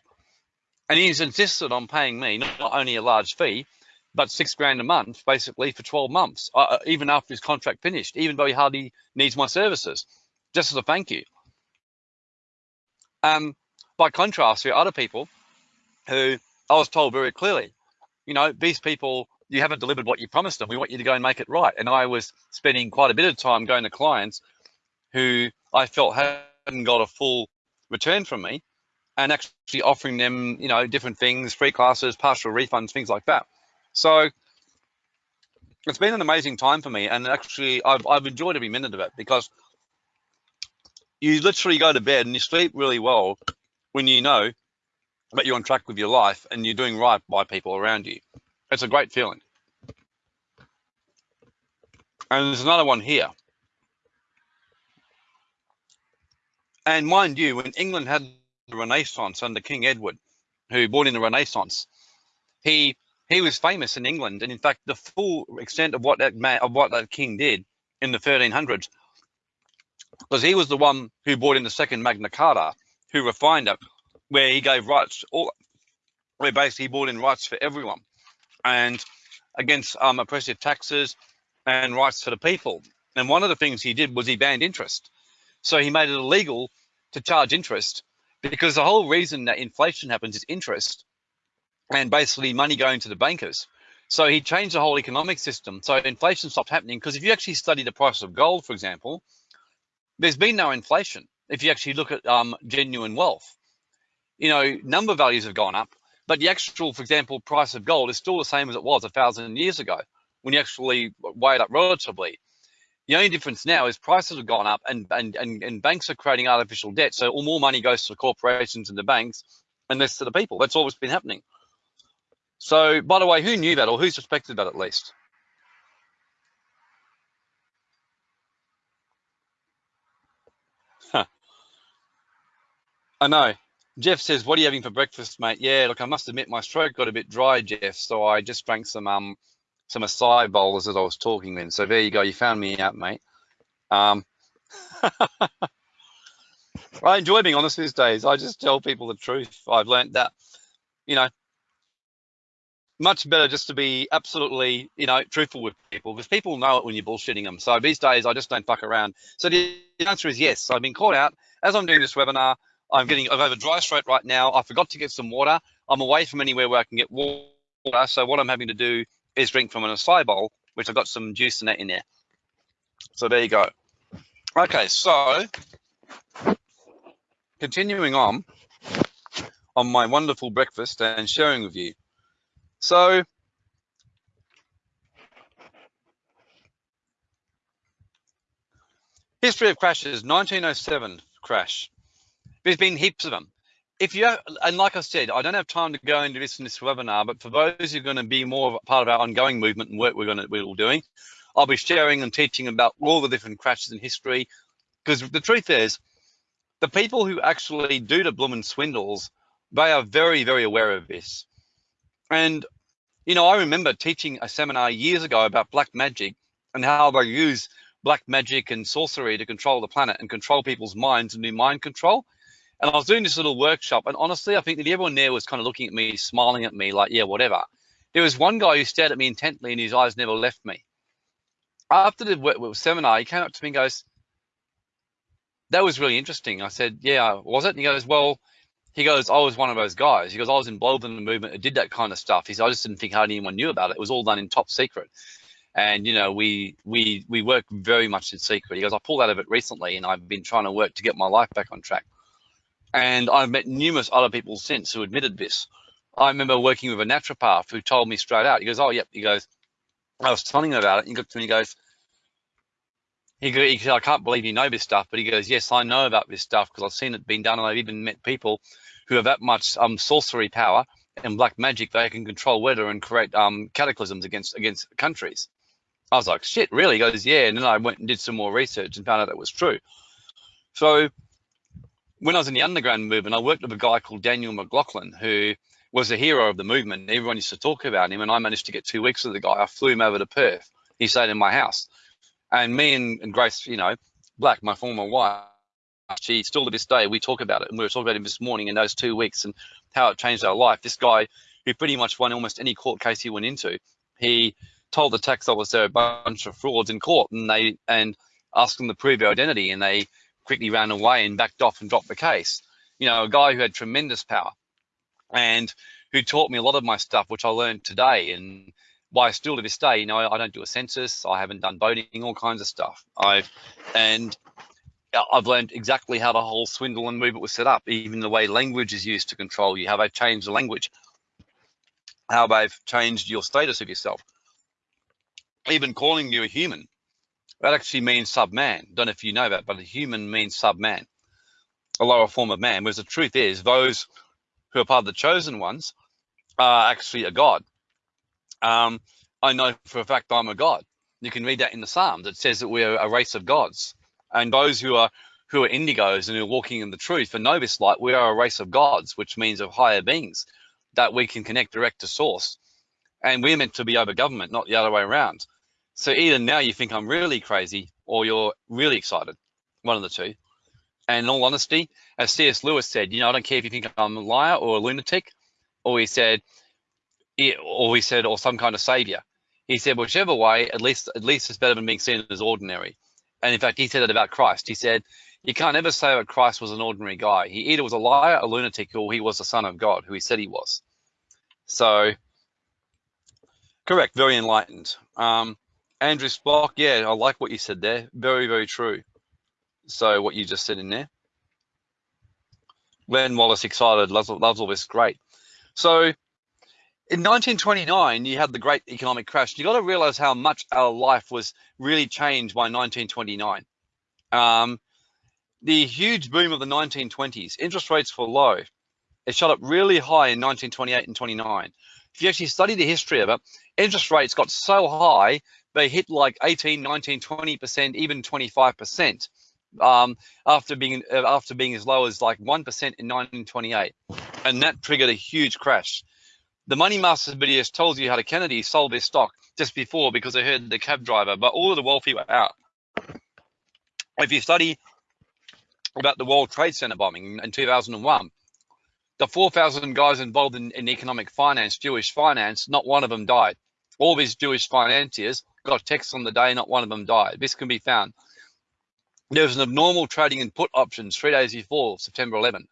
And he's insisted on paying me not only a large fee, but six grand a month, basically for 12 months, uh, uh, even after his contract finished, even though he hardly needs my services, just as a thank you. Um, by contrast, there are other people who I was told very clearly, you know, these people you haven't delivered what you promised them. We want you to go and make it right. And I was spending quite a bit of time going to clients who I felt hadn't got a full return from me and actually offering them, you know, different things, free classes, partial refunds, things like that. So it's been an amazing time for me. And actually, I've, I've enjoyed every minute of it because you literally go to bed and you sleep really well when you know that you're on track with your life and you're doing right by people around you. It's a great feeling. And there's another one here. And mind you, when England had the Renaissance under King Edward, who brought in the Renaissance, he he was famous in England, and in fact, the full extent of what that man, of what that king did in the 1300s, because he was the one who brought in the second Magna Carta, who refined it, where he gave rights, all, where basically he brought in rights for everyone and against um, oppressive taxes and rights for the people. And one of the things he did was he banned interest. So he made it illegal to charge interest because the whole reason that inflation happens is interest and basically money going to the bankers. So he changed the whole economic system. So inflation stopped happening because if you actually study the price of gold, for example, there's been no inflation. If you actually look at um, genuine wealth, you know, number values have gone up, but the actual, for example, price of gold is still the same as it was a thousand years ago when you actually weigh it up relatively. The only difference now is prices have gone up and, and, and, and banks are creating artificial debt. So all more money goes to the corporations and the banks and less to the people. That's always been happening. So, by the way, who knew that or who suspected that at least? Huh. I know. Jeff says, what are you having for breakfast, mate? Yeah, look, I must admit my throat got a bit dry, Jeff, so I just drank some um some acai bowls as I was talking then. So there you go, you found me out, mate. Um, I enjoy being honest these days. I just tell people the truth. I've learned that, you know, much better just to be absolutely, you know, truthful with people because people know it when you're bullshitting them. So these days, I just don't fuck around. So the answer is yes. I've been caught out as I'm doing this webinar. I'm getting, I have a dry throat right now. I forgot to get some water. I'm away from anywhere where I can get water. So what I'm having to do is drink from an acai bowl, which I've got some juice in it in there. So there you go. Okay, so continuing on on my wonderful breakfast and sharing with you. So history of crashes, 1907 crash. There's been heaps of them. If you have, and like I said, I don't have time to go into this in this webinar, but for those who are going to be more part of our ongoing movement and work we're going to we're all doing, I'll be sharing and teaching about all the different crashes in history. Because the truth is, the people who actually do the blooming swindles, they are very, very aware of this. And, you know, I remember teaching a seminar years ago about black magic and how they use black magic and sorcery to control the planet and control people's minds and do mind control. And I was doing this little workshop, and honestly, I think that everyone there was kind of looking at me, smiling at me, like, yeah, whatever. There was one guy who stared at me intently, and his eyes never left me. After the seminar, he came up to me and goes, that was really interesting. I said, yeah, was it? And he goes, well, he goes, I was one of those guys. He goes, I was involved in the movement that did that kind of stuff. He said, I just didn't think hardly anyone knew about it. It was all done in top secret. And, you know, we, we, we work very much in secret. He goes, I pulled out of it recently and I've been trying to work to get my life back on track. And I've met numerous other people since who admitted this. I remember working with a naturopath who told me straight out, he goes, oh, yep. He goes, I was telling him about it. He got to me, and he goes, he, he said, I can't believe you know this stuff. But he goes, yes, I know about this stuff because I've seen it being done. And I've even met people who have that much um, sorcery power and black magic. They can control weather and create um, cataclysms against against countries. I was like, shit, really? He goes, yeah. And then I went and did some more research and found out that was true. So when I was in the underground movement, I worked with a guy called Daniel McLaughlin, who was a hero of the movement. Everyone used to talk about him, and I managed to get two weeks with the guy. I flew him over to Perth. He stayed in my house, and me and, and Grace, you know, Black, my former wife, she still to this day we talk about it, and we were talking about him this morning in those two weeks and how it changed our life. This guy, who pretty much won almost any court case he went into, he told the tax officer a bunch of frauds in court, and they and asked them to prove their identity, and they quickly ran away and backed off and dropped the case. You know, a guy who had tremendous power and who taught me a lot of my stuff, which I learned today. And why still to this day, you know, I, don't do a census, I haven't done voting, all kinds of stuff. I've and I've learned exactly how the whole swindle and movement was set up, even the way language is used to control you, how they've changed the language, how they've changed your status of yourself. Even calling you a human that actually means sub-man. Don't know if you know that, but a human means sub-man, a lower form of man. Whereas the truth is, those who are part of the chosen ones are actually a god. Um, I know for a fact I'm a god. You can read that in the Psalms. It says that we are a race of gods, and those who are who are indigos and who are walking in the truth and know this light, we are a race of gods, which means of higher beings that we can connect direct to source. And we're meant to be over government, not the other way around. So either now you think I'm really crazy or you're really excited, one of the two. And in all honesty, as C.S. Lewis said, you know, I don't care if you think I'm a liar or a lunatic, or he said, or he said, or some kind of savior. He said, whichever way, at least, at least it's better than being seen as ordinary. And in fact, he said that about Christ. He said, you can't ever say that Christ was an ordinary guy. He either was a liar, a lunatic, or he was the son of God, who he said he was. So, correct, very enlightened. Um, Andrew Spock, yeah, I like what you said there. Very, very true. So what you just said in there. Glenn Wallace excited, loves, loves all this, great. So in 1929, you had the great economic crash. You got to realize how much our life was really changed by 1929. Um, the huge boom of the 1920s, interest rates were low. It shot up really high in 1928 and 29. If you actually study the history of it, interest rates got so high, they hit like 18, 19, 20%, even 25% um, after being uh, after being as low as like 1% in 1928. And that triggered a huge crash. The Money Masters videos told you how the Kennedy sold their stock just before because they heard the cab driver, but all of the wealthy were out. If you study about the World Trade Center bombing in 2001, the 4,000 guys involved in, in economic finance, Jewish finance, not one of them died. All these Jewish financiers got texts on the day, not one of them died. This can be found. There was an abnormal trading in put options three days before September 11.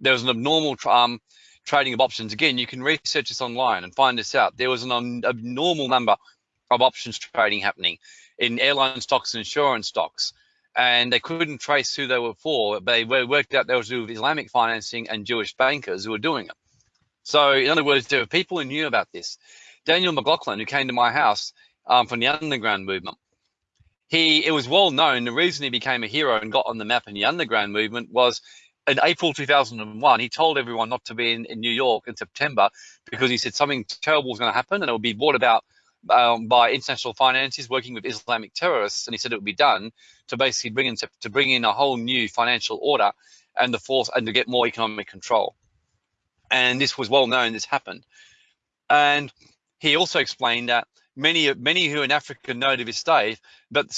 There was an abnormal um, trading of options. Again, you can research this online and find this out. There was an abnormal number of options trading happening in airline stocks and insurance stocks and they couldn't trace who they were for. They worked out they were with Islamic financing and Jewish bankers who were doing it. So, in other words, there were people who knew about this. Daniel McLaughlin, who came to my house um, from the underground movement, he it was well known. The reason he became a hero and got on the map in the underground movement was in April 2001. He told everyone not to be in, in New York in September because he said something terrible was going to happen and it would be brought about um, by international finances working with Islamic terrorists, and he said it would be done to basically bring in to bring in a whole new financial order and the force and to get more economic control. And this was well known. This happened, and he also explained that many of many who in Africa know to this day that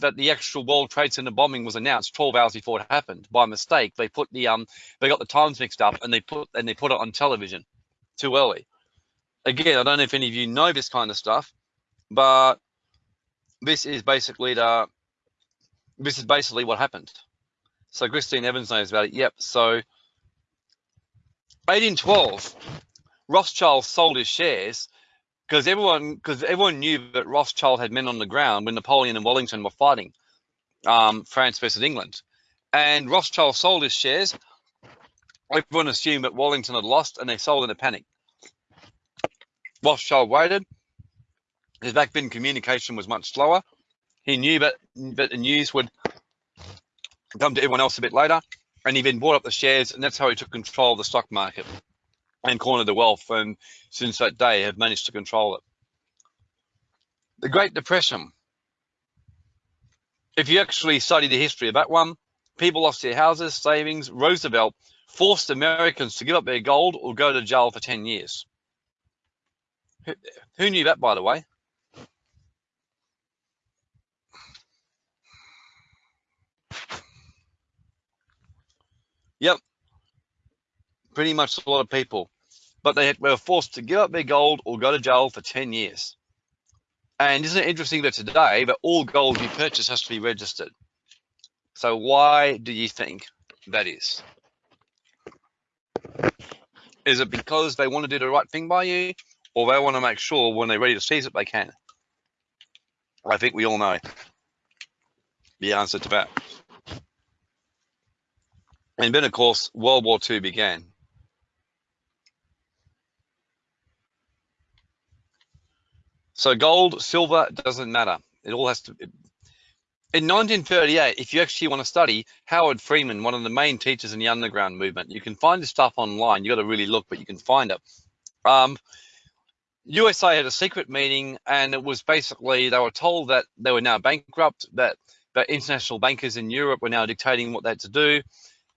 that the actual World Trade Center bombing was announced 12 hours before it happened by mistake. They put the um they got the times mixed up and they put and they put it on television too early again, I don't know if any of you know this kind of stuff, but this is basically the this is basically what happened. So Christine Evans knows about it. Yep. So 1812, Rothschild sold his shares because everyone because everyone knew that Rothschild had men on the ground when Napoleon and Wellington were fighting um, France versus England, and Rothschild sold his shares. Everyone assumed that Wellington had lost, and they sold in a panic. Rothschild waited. His back then communication was much slower. He knew that, that the news would come to everyone else a bit later. And he then bought up the shares, and that's how he took control of the stock market and cornered the wealth. And since that day, have managed to control it. The Great Depression. If you actually study the history of that one, people lost their houses, savings. Roosevelt forced Americans to give up their gold or go to jail for 10 years. Who knew that, by the way? Yep. Pretty much a lot of people. But they were forced to give up their gold or go to jail for 10 years. And isn't it interesting that today that all gold you purchase has to be registered? So why do you think that is? Is it because they want to do the right thing by you? or they want to make sure when they're ready to seize it, they can. I think we all know the answer to that. And then, of course, World War II began. So gold, silver, doesn't matter. It all has to. In 1938, if you actually want to study Howard Freeman, one of the main teachers in the underground movement, you can find this stuff online. You got to really look, but you can find it. Um, USA had a secret meeting, and it was basically they were told that they were now bankrupt, that that international bankers in Europe were now dictating what they had to do,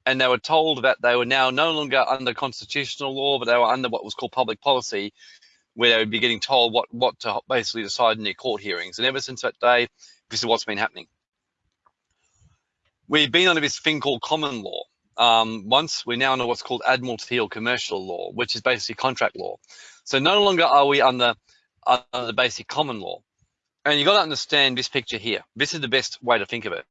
and they were told that they were now no longer under constitutional law, but they were under what was called public policy, where they would be getting told what what to basically decide in their court hearings. And ever since that day, this is what's been happening. We've been under this thing called common law. Um, once we now know what's called admiralty or commercial law, which is basically contract law. So no longer are we under, under the basic common law. And you've got to understand this picture here. This is the best way to think of it.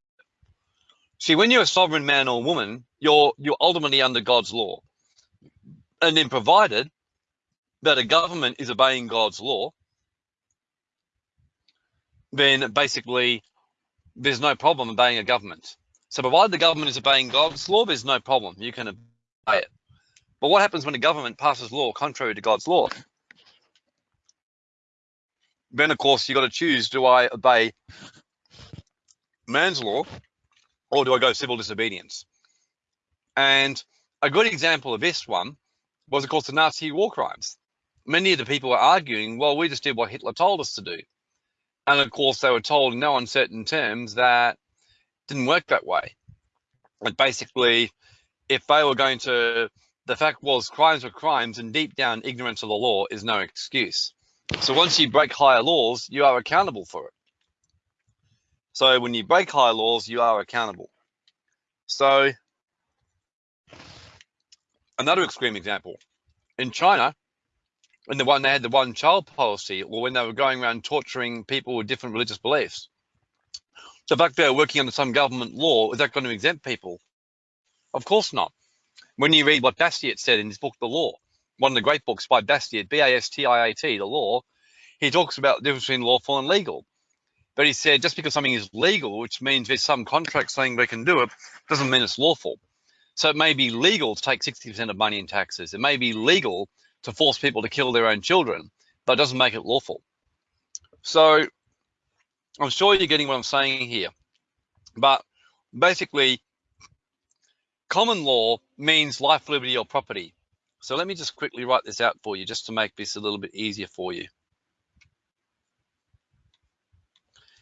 See, when you're a sovereign man or woman, you're you're ultimately under God's law. And then provided that a government is obeying God's law, then basically there's no problem obeying a government. So provided the government is obeying God's law, there's no problem. You can obey it. But what happens when a government passes law contrary to God's law? then of course you've got to choose: do I obey man's law, or do I go civil disobedience? And a good example of this one was, of course, the Nazi war crimes. Many of the people were arguing, well, we just did what Hitler told us to do. And of course, they were told in no uncertain terms that didn't work that way. Like basically, if they were going to, the fact was crimes were crimes and deep down ignorance of the law is no excuse. So once you break higher laws, you are accountable for it. So when you break higher laws, you are accountable. So another extreme example, in China, when the one they had the one child policy, or when they were going around torturing people with different religious beliefs. So the fact they're working under some government law, is that going to exempt people? Of course not. When you read what Bastiat said in his book, The Law, one of the great books by Bastiat, B-A-S-T-I-A-T, The Law, he talks about the difference between lawful and legal. But he said just because something is legal, which means there's some contract saying they can do it, doesn't mean it's lawful. So it may be legal to take 60% of money in taxes. It may be legal to force people to kill their own children, but it doesn't make it lawful. So I'm sure you're getting what I'm saying here. But basically, common law means life, liberty, or property. So let me just quickly write this out for you just to make this a little bit easier for you.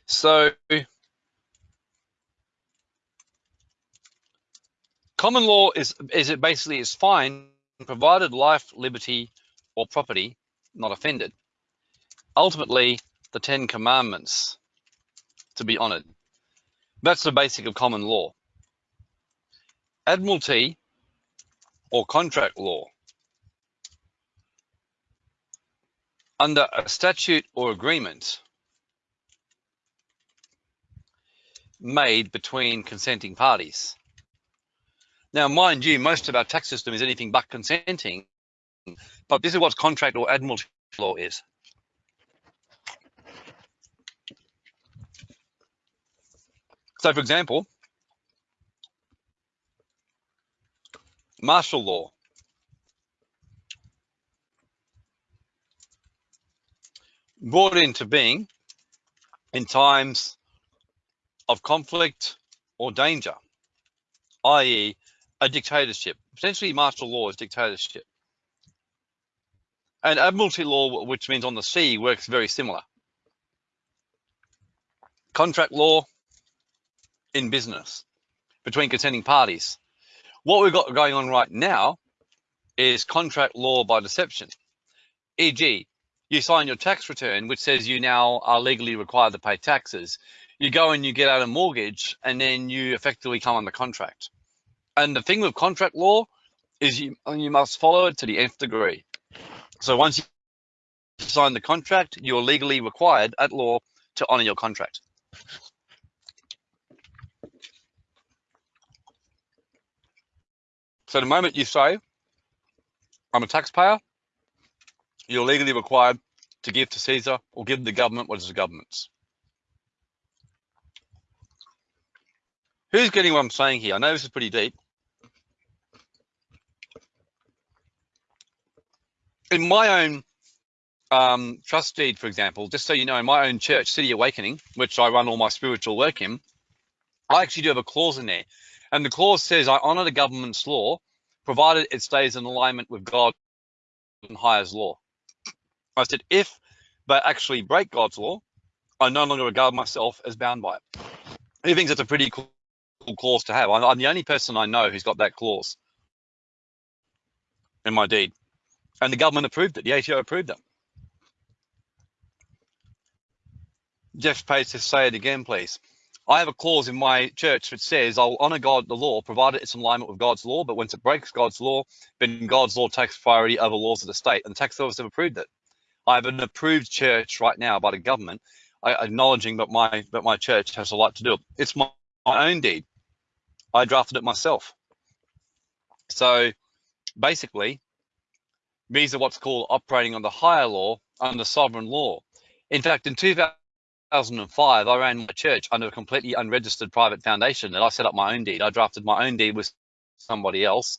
So common law is is it basically is fine provided life, liberty, or property not offended. Ultimately, the Ten Commandments to be honored. That's the basic of common law. Admiralty or contract law. Under a statute or agreement made between consenting parties. Now, mind you, most of our tax system is anything but consenting, but this is what contract or admiralty law is. So, for example, martial law. Brought into being in times of conflict or danger, i.e. a dictatorship. Essentially, martial law is dictatorship. And admiralty law, which means on the sea, works very similar. Contract law in business between consenting parties. What we've got going on right now is contract law by deception. E.g., you sign your tax return, which says you now are legally required to pay taxes. You go and you get out a mortgage, and then you effectively come under contract. And the thing with contract law is you you must follow it to the nth degree. So once you sign the contract, you're legally required at law to honor your contract. So the moment you say, I'm a taxpayer, you're legally required to give to Caesar or give the government what is the government's. Who's getting what I'm saying here? I know this is pretty deep. In my own um, trust deed, for example, just so you know, in my own church, City Awakening, which I run all my spiritual work in, I actually do have a clause in there and the clause says, I honor the government's law, provided it stays in alignment with God and highest law. I said, if they actually break God's law, I no longer regard myself as bound by it. He thinks it's a pretty cool clause to have. I'm the only person I know who's got that clause in my deed. And the government approved it. The ATO approved it. Jeff Page to say it again, please. I have a clause in my church which says I'll honor God, the law, provided it's in alignment with God's law. But once it breaks God's law, then God's law takes priority over laws of the state, and the tax office have approved it. I have an approved church right now by the government, acknowledging that my that my church has a lot to do it. It's my, my own deed. I drafted it myself. So basically, these are what's called operating under higher law under sovereign law. In fact, in 2005, I ran my church under a completely unregistered private foundation and I set up my own deed. I drafted my own deed with somebody else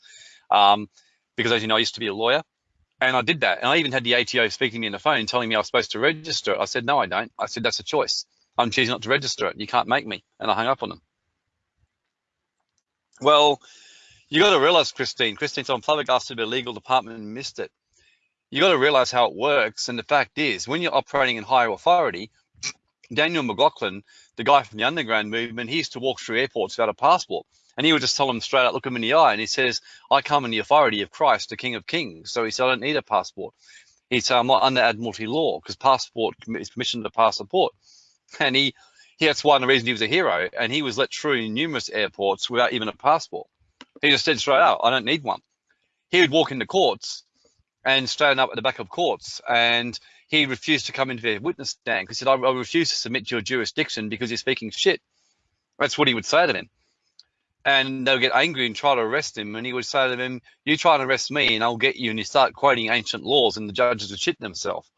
um, because as you know, I used to be a lawyer And I did that. And I even had the ATO speaking to me on the phone telling me I was supposed to register it. I said, no, I don't. I said, that's a choice. I'm choosing not to register it. You can't make me. And I hung up on them. Well, you got to realize, Christine, Christine's on flabbergasted the legal department missed it. You got to realize how it works. And the fact is, when you're operating in higher authority, Daniel McLaughlin, the guy from the underground movement, he used to walk through airports without a passport. And he would just tell them straight out, look him in the eye. And he says, I come in the authority of Christ, the King of Kings. So he said, I don't need a passport. He said, I'm not under Admiralty law because passport is permission to pass a port. And he, he that's one of the reasons he was a hero. And he was let through in numerous airports without even a passport. He just said straight out, I don't need one. He would walk into courts and stand up at the back of courts and he refused to come into the witness stand because he said, I, I refuse to submit to your jurisdiction because you're speaking shit. That's what he would say to them and they'll get angry and try to arrest him. And he would say to them, "You try to arrest me, and I'll get you." And you start quoting ancient laws, and the judges would shit themselves.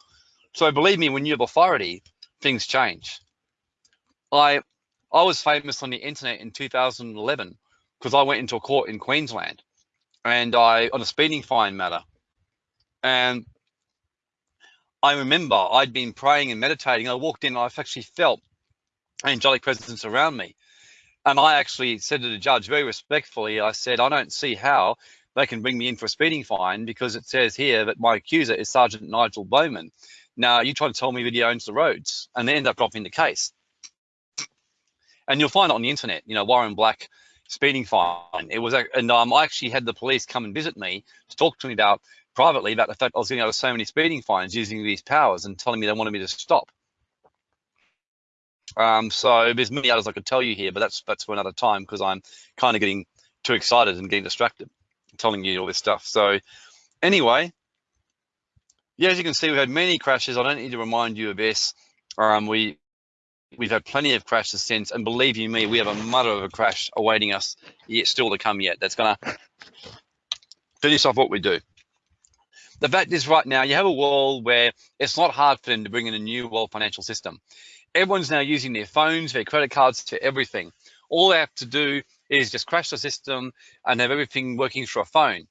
So believe me, when you have authority, things change. I I was famous on the internet in 2011 because I went into a court in Queensland, and I on a speeding fine matter, and I remember I'd been praying and meditating. I walked in, and I've actually felt angelic presence around me and I actually said to the judge very respectfully, I said, I don't see how they can bring me in for a speeding fine because it says here that my accuser is Sergeant Nigel Bowman. Now, you try to tell me that he owns the roads and they end up dropping the case. And you'll find it on the internet, you know, Warren Black speeding fine. It was, and um, I actually had the police come and visit me to talk to me about privately about the fact I was getting out of so many speeding fines using these powers and telling me they wanted me to stop. Um, so there's many others I could tell you here, but that's that's for another time because I'm kind of getting too excited and getting distracted telling you all this stuff. So anyway, yeah, as you can see, we've had many crashes. I don't need to remind you of this. Um, we we've had plenty of crashes since, and believe you me, we have a mother of a crash awaiting us yet still to come yet. That's gonna finish off what we do. The fact is right now you have a world where it's not hard for them to bring in a new world financial system everyone's now using their phones, their credit cards to everything. All they have to do is just crash the system and have everything working through a phone.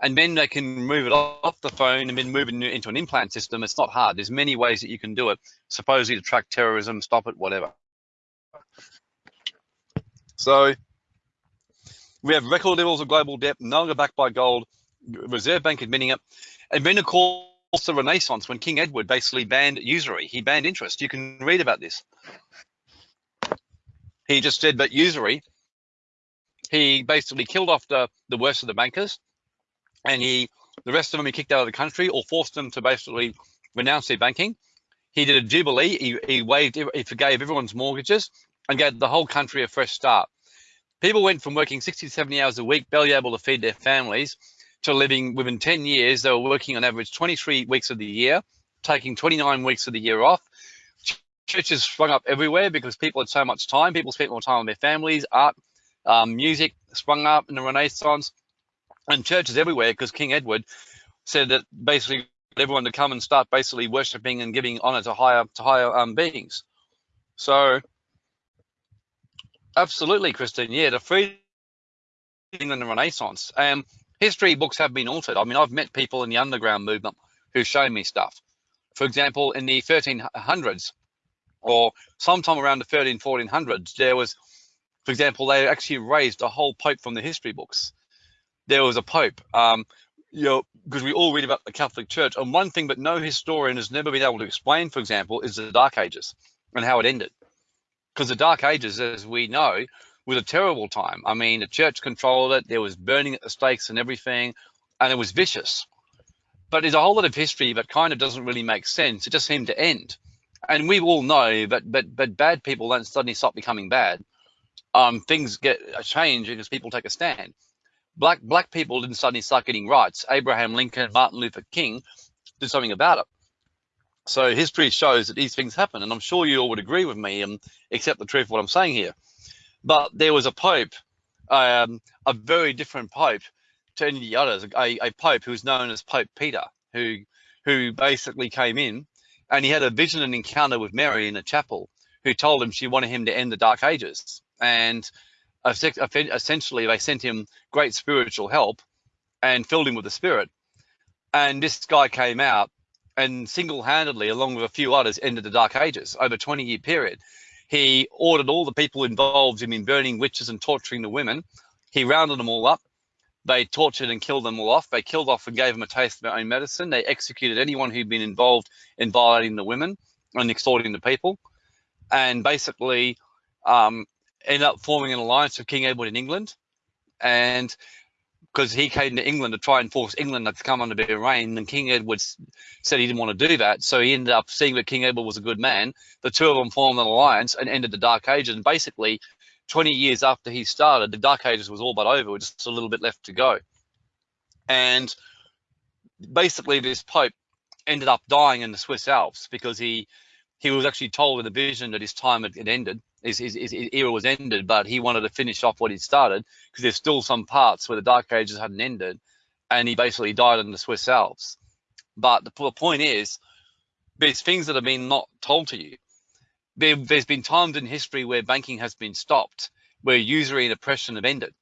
And then they can move it off the phone and then move it into an implant system. It's not hard. There's many ways that you can do it, supposedly to track terrorism, stop it, whatever. So we have record levels of global debt, no longer backed by gold, Reserve Bank admitting it. And then, of course, the Renaissance when King Edward basically banned usury. He banned interest. You can read about this. He just said that usury, he basically killed off the, the worst of the bankers and he the rest of them he kicked out of the country or forced them to basically renounce their banking. He did a jubilee. He, he waived, he forgave everyone's mortgages and gave the whole country a fresh start. People went from working 60 to 70 hours a week, barely able to feed their families, to living within 10 years, they were working on average 23 weeks of the year, taking 29 weeks of the year off. Churches sprung up everywhere because people had so much time. People spent more time with their families. Art, um, music sprung up in the Renaissance, and churches everywhere because King Edward said that basically everyone to come and start basically worshiping and giving honor to higher to higher um, beings. So, absolutely, Christine. Yeah, the freedom in the Renaissance. Um, history books have been altered. I mean, I've met people in the underground movement who show me stuff. For example, in the 1300s or sometime around the 13, 1400s, there was, for example, they actually raised a whole pope from the history books. There was a pope, um, you know, because we all read about the Catholic Church. And one thing that no historian has never been able to explain, for example, is the Dark Ages and how it ended. Because the Dark Ages, as we know, was a terrible time. I mean, the church controlled it. There was burning at the stakes and everything, and it was vicious. But there's a whole lot of history that kind of doesn't really make sense. It just seemed to end. And we all know that but but bad people don't suddenly stop becoming bad. Um, things get change because people take a stand. Black black people didn't suddenly start getting rights. Abraham Lincoln, Martin Luther King did something about it. So history shows that these things happen, and I'm sure you all would agree with me and accept the truth of what I'm saying here. But there was a pope, um, a very different pope to any of the others, a, a pope who was known as Pope Peter, who who basically came in and he had a vision and encounter with Mary in a chapel, who told him she wanted him to end the Dark Ages. And essentially, they sent him great spiritual help and filled him with the Spirit. And this guy came out and single-handedly, along with a few others, ended the Dark Ages over a 20-year period. He ordered all the people involved in burning witches and torturing the women. He rounded them all up. They tortured and killed them all off. They killed off and gave them a taste of their own medicine. They executed anyone who'd been involved in violating the women and extorting the people. And basically um, ended up forming an alliance with King Edward in England. And because he came to England to try and force England to come under their reign, and King Edward said he didn't want to do that. So he ended up seeing that King Edward was a good man. The two of them formed an alliance and ended the Dark Ages. And basically, 20 years after he started, the Dark Ages was all but over, with just a little bit left to go. And basically, this Pope ended up dying in the Swiss Alps because he he was actually told in a vision that his time had, ended, his, his, his, era was ended, but he wanted to finish off what he'd started because there's still some parts where the Dark Ages hadn't ended, and he basically died in the Swiss Alps. But the, the point is, there's things that have been not told to you. There, has been times in history where banking has been stopped, where usury and oppression have ended,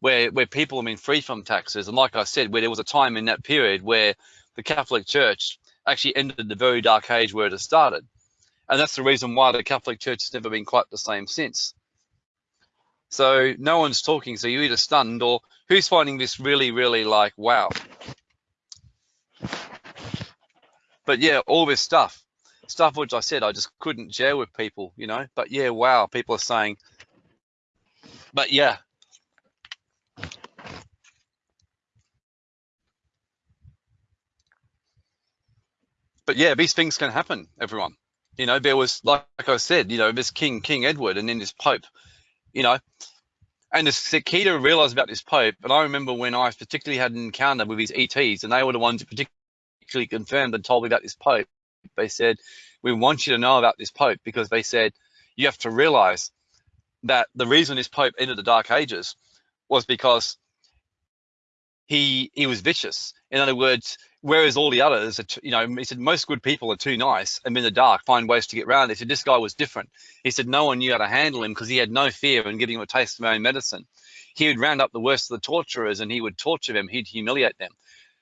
where where people have been free from taxes, and like I said, where there was a time in that period where the Catholic Church actually ended the very dark age where it has started, and that's the reason why the Catholic Church has never been quite the same since. So no one's talking, so you're either stunned or who's finding this really, really like wow. But yeah, all this stuff stuff which I said I just couldn't share with people, you know. But yeah, wow, people are saying. But yeah. But yeah, these things can happen, everyone. You know, there was like, like I said, you know, this King King Edward and then this Pope, you know, and the key to realize about this Pope, and I remember when I particularly had an encounter with his ETs, and they were the ones who particularly confirmed and told me about this Pope. They said, we want you to know about this Pope because they said, you have to realize that the reason this Pope entered the Dark Ages was because he he was vicious. In other words, whereas all the others, are, you know, he said most good people are too nice and in the dark find ways to get around. He said this guy was different. He said no one knew how to handle him because he had no fear in giving him a taste of own medicine. He would round up the worst of the torturers and he would torture them. He'd humiliate them.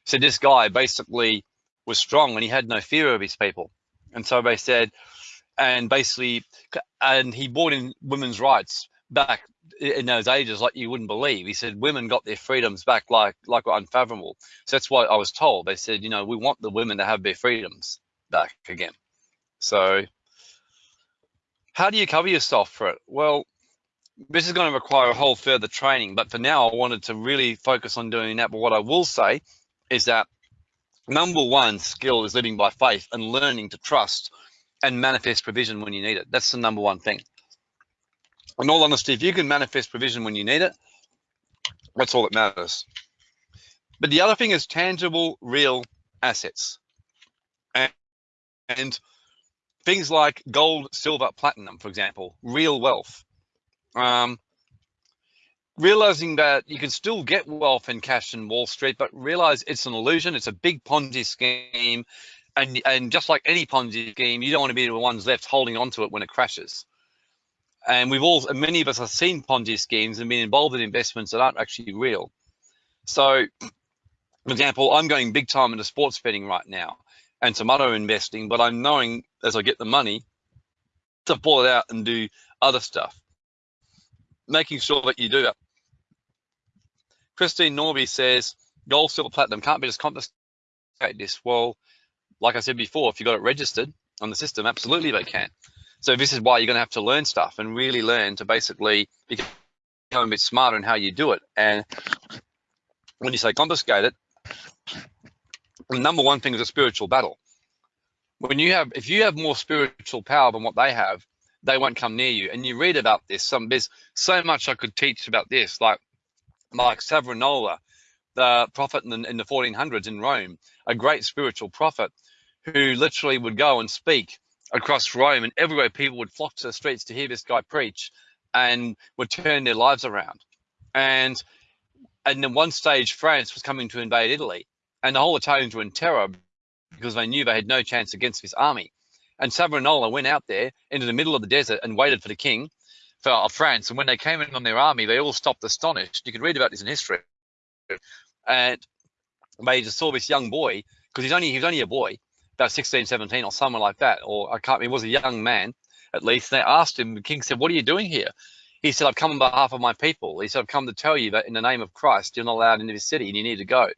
So this guy basically was strong and he had no fear of his people. And so they said, and basically, and he brought in women's rights back in those ages like you wouldn't believe. He said women got their freedoms back like like unfathomable. So that's what I was told. They said, you know, we want the women to have their freedoms back again. So how do you cover yourself for it? Well, this is going to require a whole further training, but for now I wanted to really focus on doing that. But what I will say is that number one skill is living by faith and learning to trust and manifest provision when you need it. That's the number one thing. In all honesty, if you can manifest provision when you need it, that's all that matters. But the other thing is tangible, real assets. And, and things like gold, silver, platinum, for example, real wealth. Um, realizing that you can still get wealth and cash in Wall Street, but realize it's an illusion. It's a big Ponzi scheme. And, and just like any Ponzi scheme, you don't want to be the ones left holding onto it when it crashes. And we've all, many of us have seen Ponzi schemes and been involved in investments that aren't actually real. So, for example, I'm going big time into sports betting right now and some other investing, but I'm knowing as I get the money to pull it out and do other stuff making sure that you do that. Christine Norby says, gold, silver, platinum can't be just confiscated this. Well, like I said before, if you got it registered on the system, absolutely they can. So this is why you're going to have to learn stuff and really learn to basically become a bit smarter in how you do it. And when you say confiscate it, the number one thing is a spiritual battle. When you have, if you have more spiritual power than what they have, they won't come near you. And you read about this. Some there's so much I could teach about this, like like Savonarola, the prophet in the, in the 1400s in Rome, a great spiritual prophet who literally would go and speak across Rome, and everywhere people would flock to the streets to hear this guy preach, and would turn their lives around. And and at one stage, France was coming to invade Italy, and the whole Italians were in terror because they knew they had no chance against this army. And Savonarola went out there into the middle of the desert and waited for the king for, of France. And when they came in on their army, they all stopped astonished. You can read about this in history. And they just saw this young boy because he's only he was only a boy, about 16, 17 or somewhere like that, or I can't. He was a young man at least. They asked him. The king said, "What are you doing here?" He said, "I've come on behalf of my people." He said, "I've come to tell you that in the name of Christ, you're not allowed into this city, and you need to go."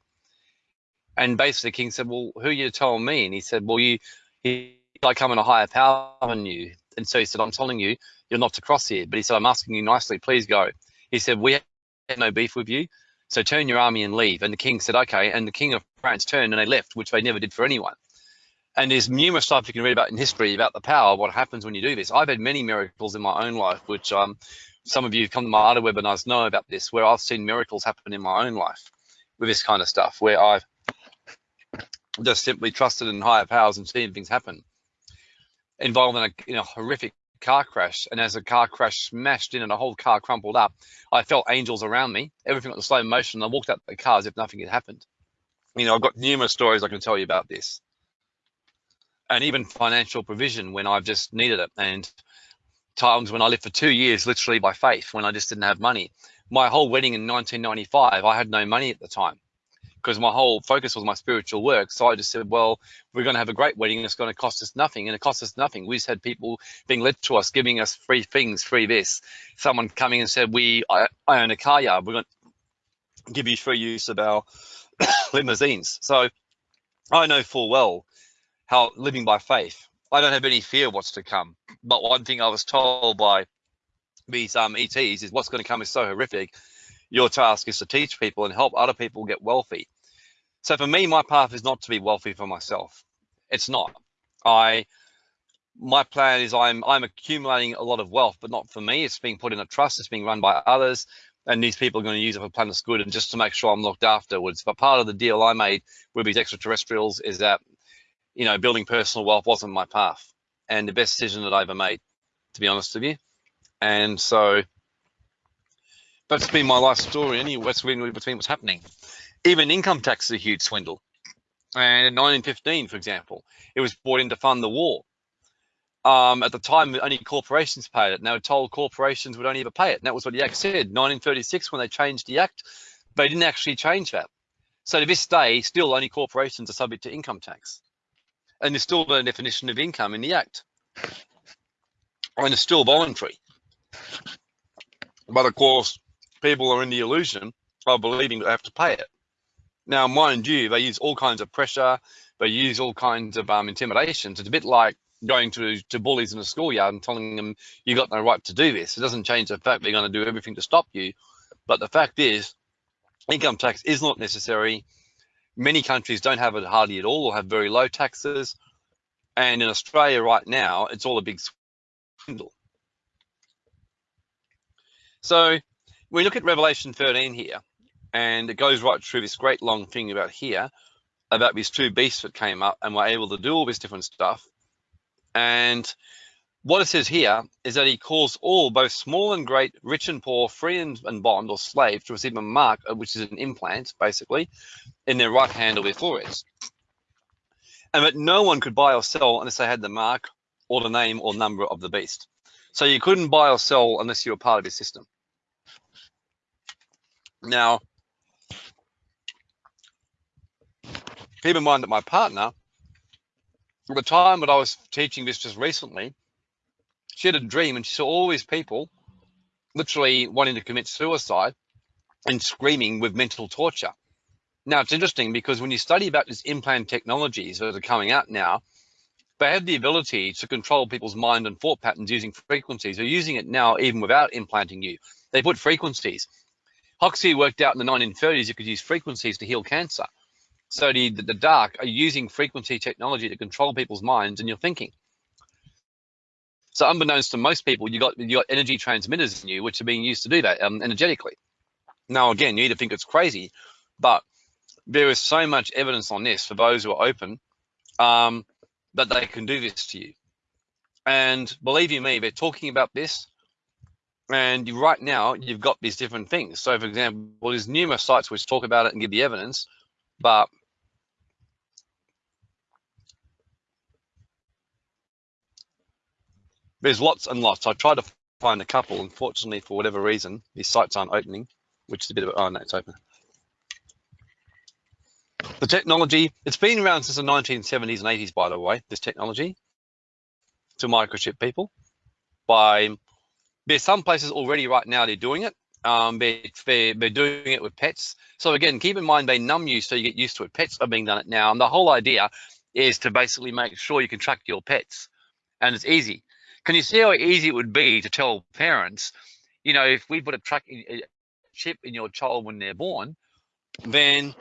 And basically, the king said, "Well, who are you telling me?" And he said, "Well, you, he, I come in a higher power than you." And so he said, "I'm telling you, you're not to cross here." But he said, "I'm asking you nicely, please go." He said, "We have no beef with you, so turn your army and leave." And the king said, "Okay." And the king of France turned and they left, which they never did for anyone. And there's numerous stuff you can read about in history about the power, what happens when you do this. I've had many miracles in my own life, which um, some of you who come to my other webinars know about this, where I've seen miracles happen in my own life with this kind of stuff, where I've just simply trusted in higher powers and seen things happen. Involved in a, in a horrific car crash, and as the car crash smashed in and the whole car crumpled up, I felt angels around me. Everything was slow motion. And I walked out of the car as if nothing had happened. You know, I've got numerous stories I can tell you about this and even financial provision when I've just needed it. And times when I lived for two years, literally by faith, when I just didn't have money. My whole wedding in 1995, I had no money at the time because my whole focus was my spiritual work. So I just said, well, we're going to have a great wedding and it's going to cost us nothing. And it cost us nothing. We just had people being led to us, giving us free things, free this. Someone coming and said, we, I, I own a car yard. We're going to give you free use of our limousines. So I know full well how living by faith. I don't have any fear what's to come. But one thing I was told by these um, ETs is what's going to come is so horrific. Your task is to teach people and help other people get wealthy. So for me, my path is not to be wealthy for myself. It's not. I my plan is I'm I'm accumulating a lot of wealth, but not for me. It's being put in a trust. It's being run by others, and these people are going to use it for planet's good and just to make sure I'm looked afterwards. But part of the deal I made with these extraterrestrials is that you know, building personal wealth wasn't my path and the best decision that I ever made, to be honest with you. And so that's been my life story anyway, what's been between what's happening. Even income tax is a huge swindle. And in 1915, for example, it was brought in to fund the war. Um, at the time, only corporations paid it. And they were told corporations would only ever pay it. And that was what the Act said. 1936, when they changed the Act, they didn't actually change that. So to this day, still only corporations are subject to income tax and there's still no definition of income in the Act. And it's still voluntary. But of course, people are in the illusion of believing they have to pay it. Now, mind you, they use all kinds of pressure, they use all kinds of um, intimidations. It's a bit like going to, to bullies in a schoolyard and telling them you got no right to do this. It doesn't change the fact they're going to do everything to stop you. But the fact is, income tax is not necessary Many countries don't have it hardly at all or have very low taxes. And in Australia right now, it's all a big swindle. So we look at Revelation 13 here, and it goes right through this great long thing about here, about these two beasts that came up and were able to do all this different stuff. And what it says here is that he calls all, both small and great, rich and poor, free and, and bond or slave, to receive a mark, which is an implant, basically, in their right hand or their foreheads. And that no one could buy or sell unless they had the mark or the name or number of the beast. So you couldn't buy or sell unless you were part of his system. Now, keep in mind that my partner, at the time that I was teaching this just recently, she had a dream and she saw all these people literally wanting to commit suicide and screaming with mental torture. Now it's interesting because when you study about these implant technologies that are coming out now, they have the ability to control people's mind and thought patterns using frequencies. They're using it now even without implanting you. They put frequencies. Huxley worked out in the 1930s you could use frequencies to heal cancer. So the, the dark are using frequency technology to control people's minds and your thinking. So unbeknownst to most people, you got you got energy transmitters in you, which are being used to do that um, energetically. Now, again, you either think it's crazy, but there is so much evidence on this for those who are open um, that they can do this to you. And believe you me, they're talking about this. And you, right now, you've got these different things. So, for example, there's numerous sites which talk about it and give the evidence, but there's lots and lots. I tried to find a couple. Unfortunately, for whatever reason, these sites aren't opening, which is a bit of, oh no, it's open. The technology, it's been around since the 1970s and 80s, by the way, this technology to microchip people by, there's some places already right now they're doing it. Um, they're, they're, doing it with pets. So again, keep in mind they numb you so you get used to it. Pets are being done it now. And the whole idea is to basically make sure you can track your pets. And it's easy. Can you see how easy it would be to tell parents, you know, if we put a track a chip in your child when they're born, then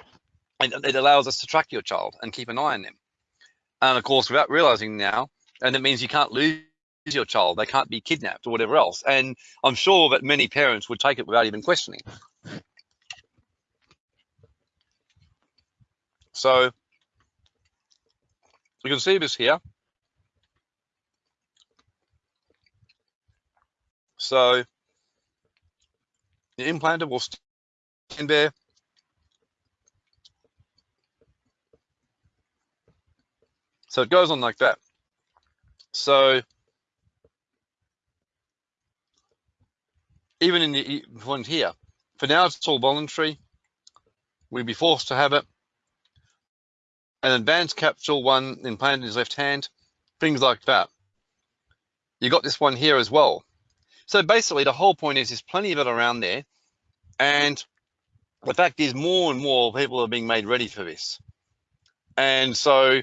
it allows us to track your child and keep an eye on them. And of course, without realizing now, and it means you can't lose your child, they can't be kidnapped or whatever else. And I'm sure that many parents would take it without even questioning. So you can see this here. So the implanter will stand there. So it goes on like that. So even in the one here, for now it's all voluntary. We'd be forced to have it. An advanced capsule one implanted in his left hand, things like that. You got this one here as well. So basically, the whole point is there's plenty of it around there. And the fact is, more and more people are being made ready for this. And so,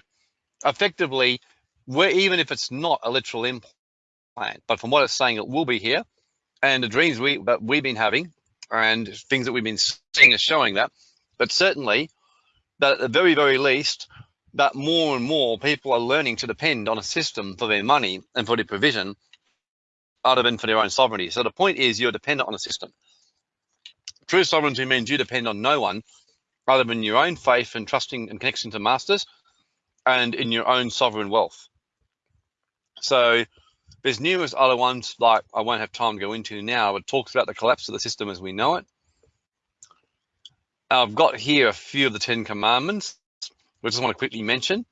effectively, we're, even if it's not a literal implant, but from what it's saying, it will be here. And the dreams we that we've been having, and things that we've been seeing are showing that. But certainly, that at the very, very least, that more and more people are learning to depend on a system for their money and for their provision other than for their own sovereignty. So the point is you're dependent on a system. True sovereignty means you depend on no one other than your own faith and trusting and connection to masters and in your own sovereign wealth. So there's numerous other ones like I won't have time to go into now, but talks about the collapse of the system as we know it. I've got here a few of the Ten Commandments, which I just want to quickly mention.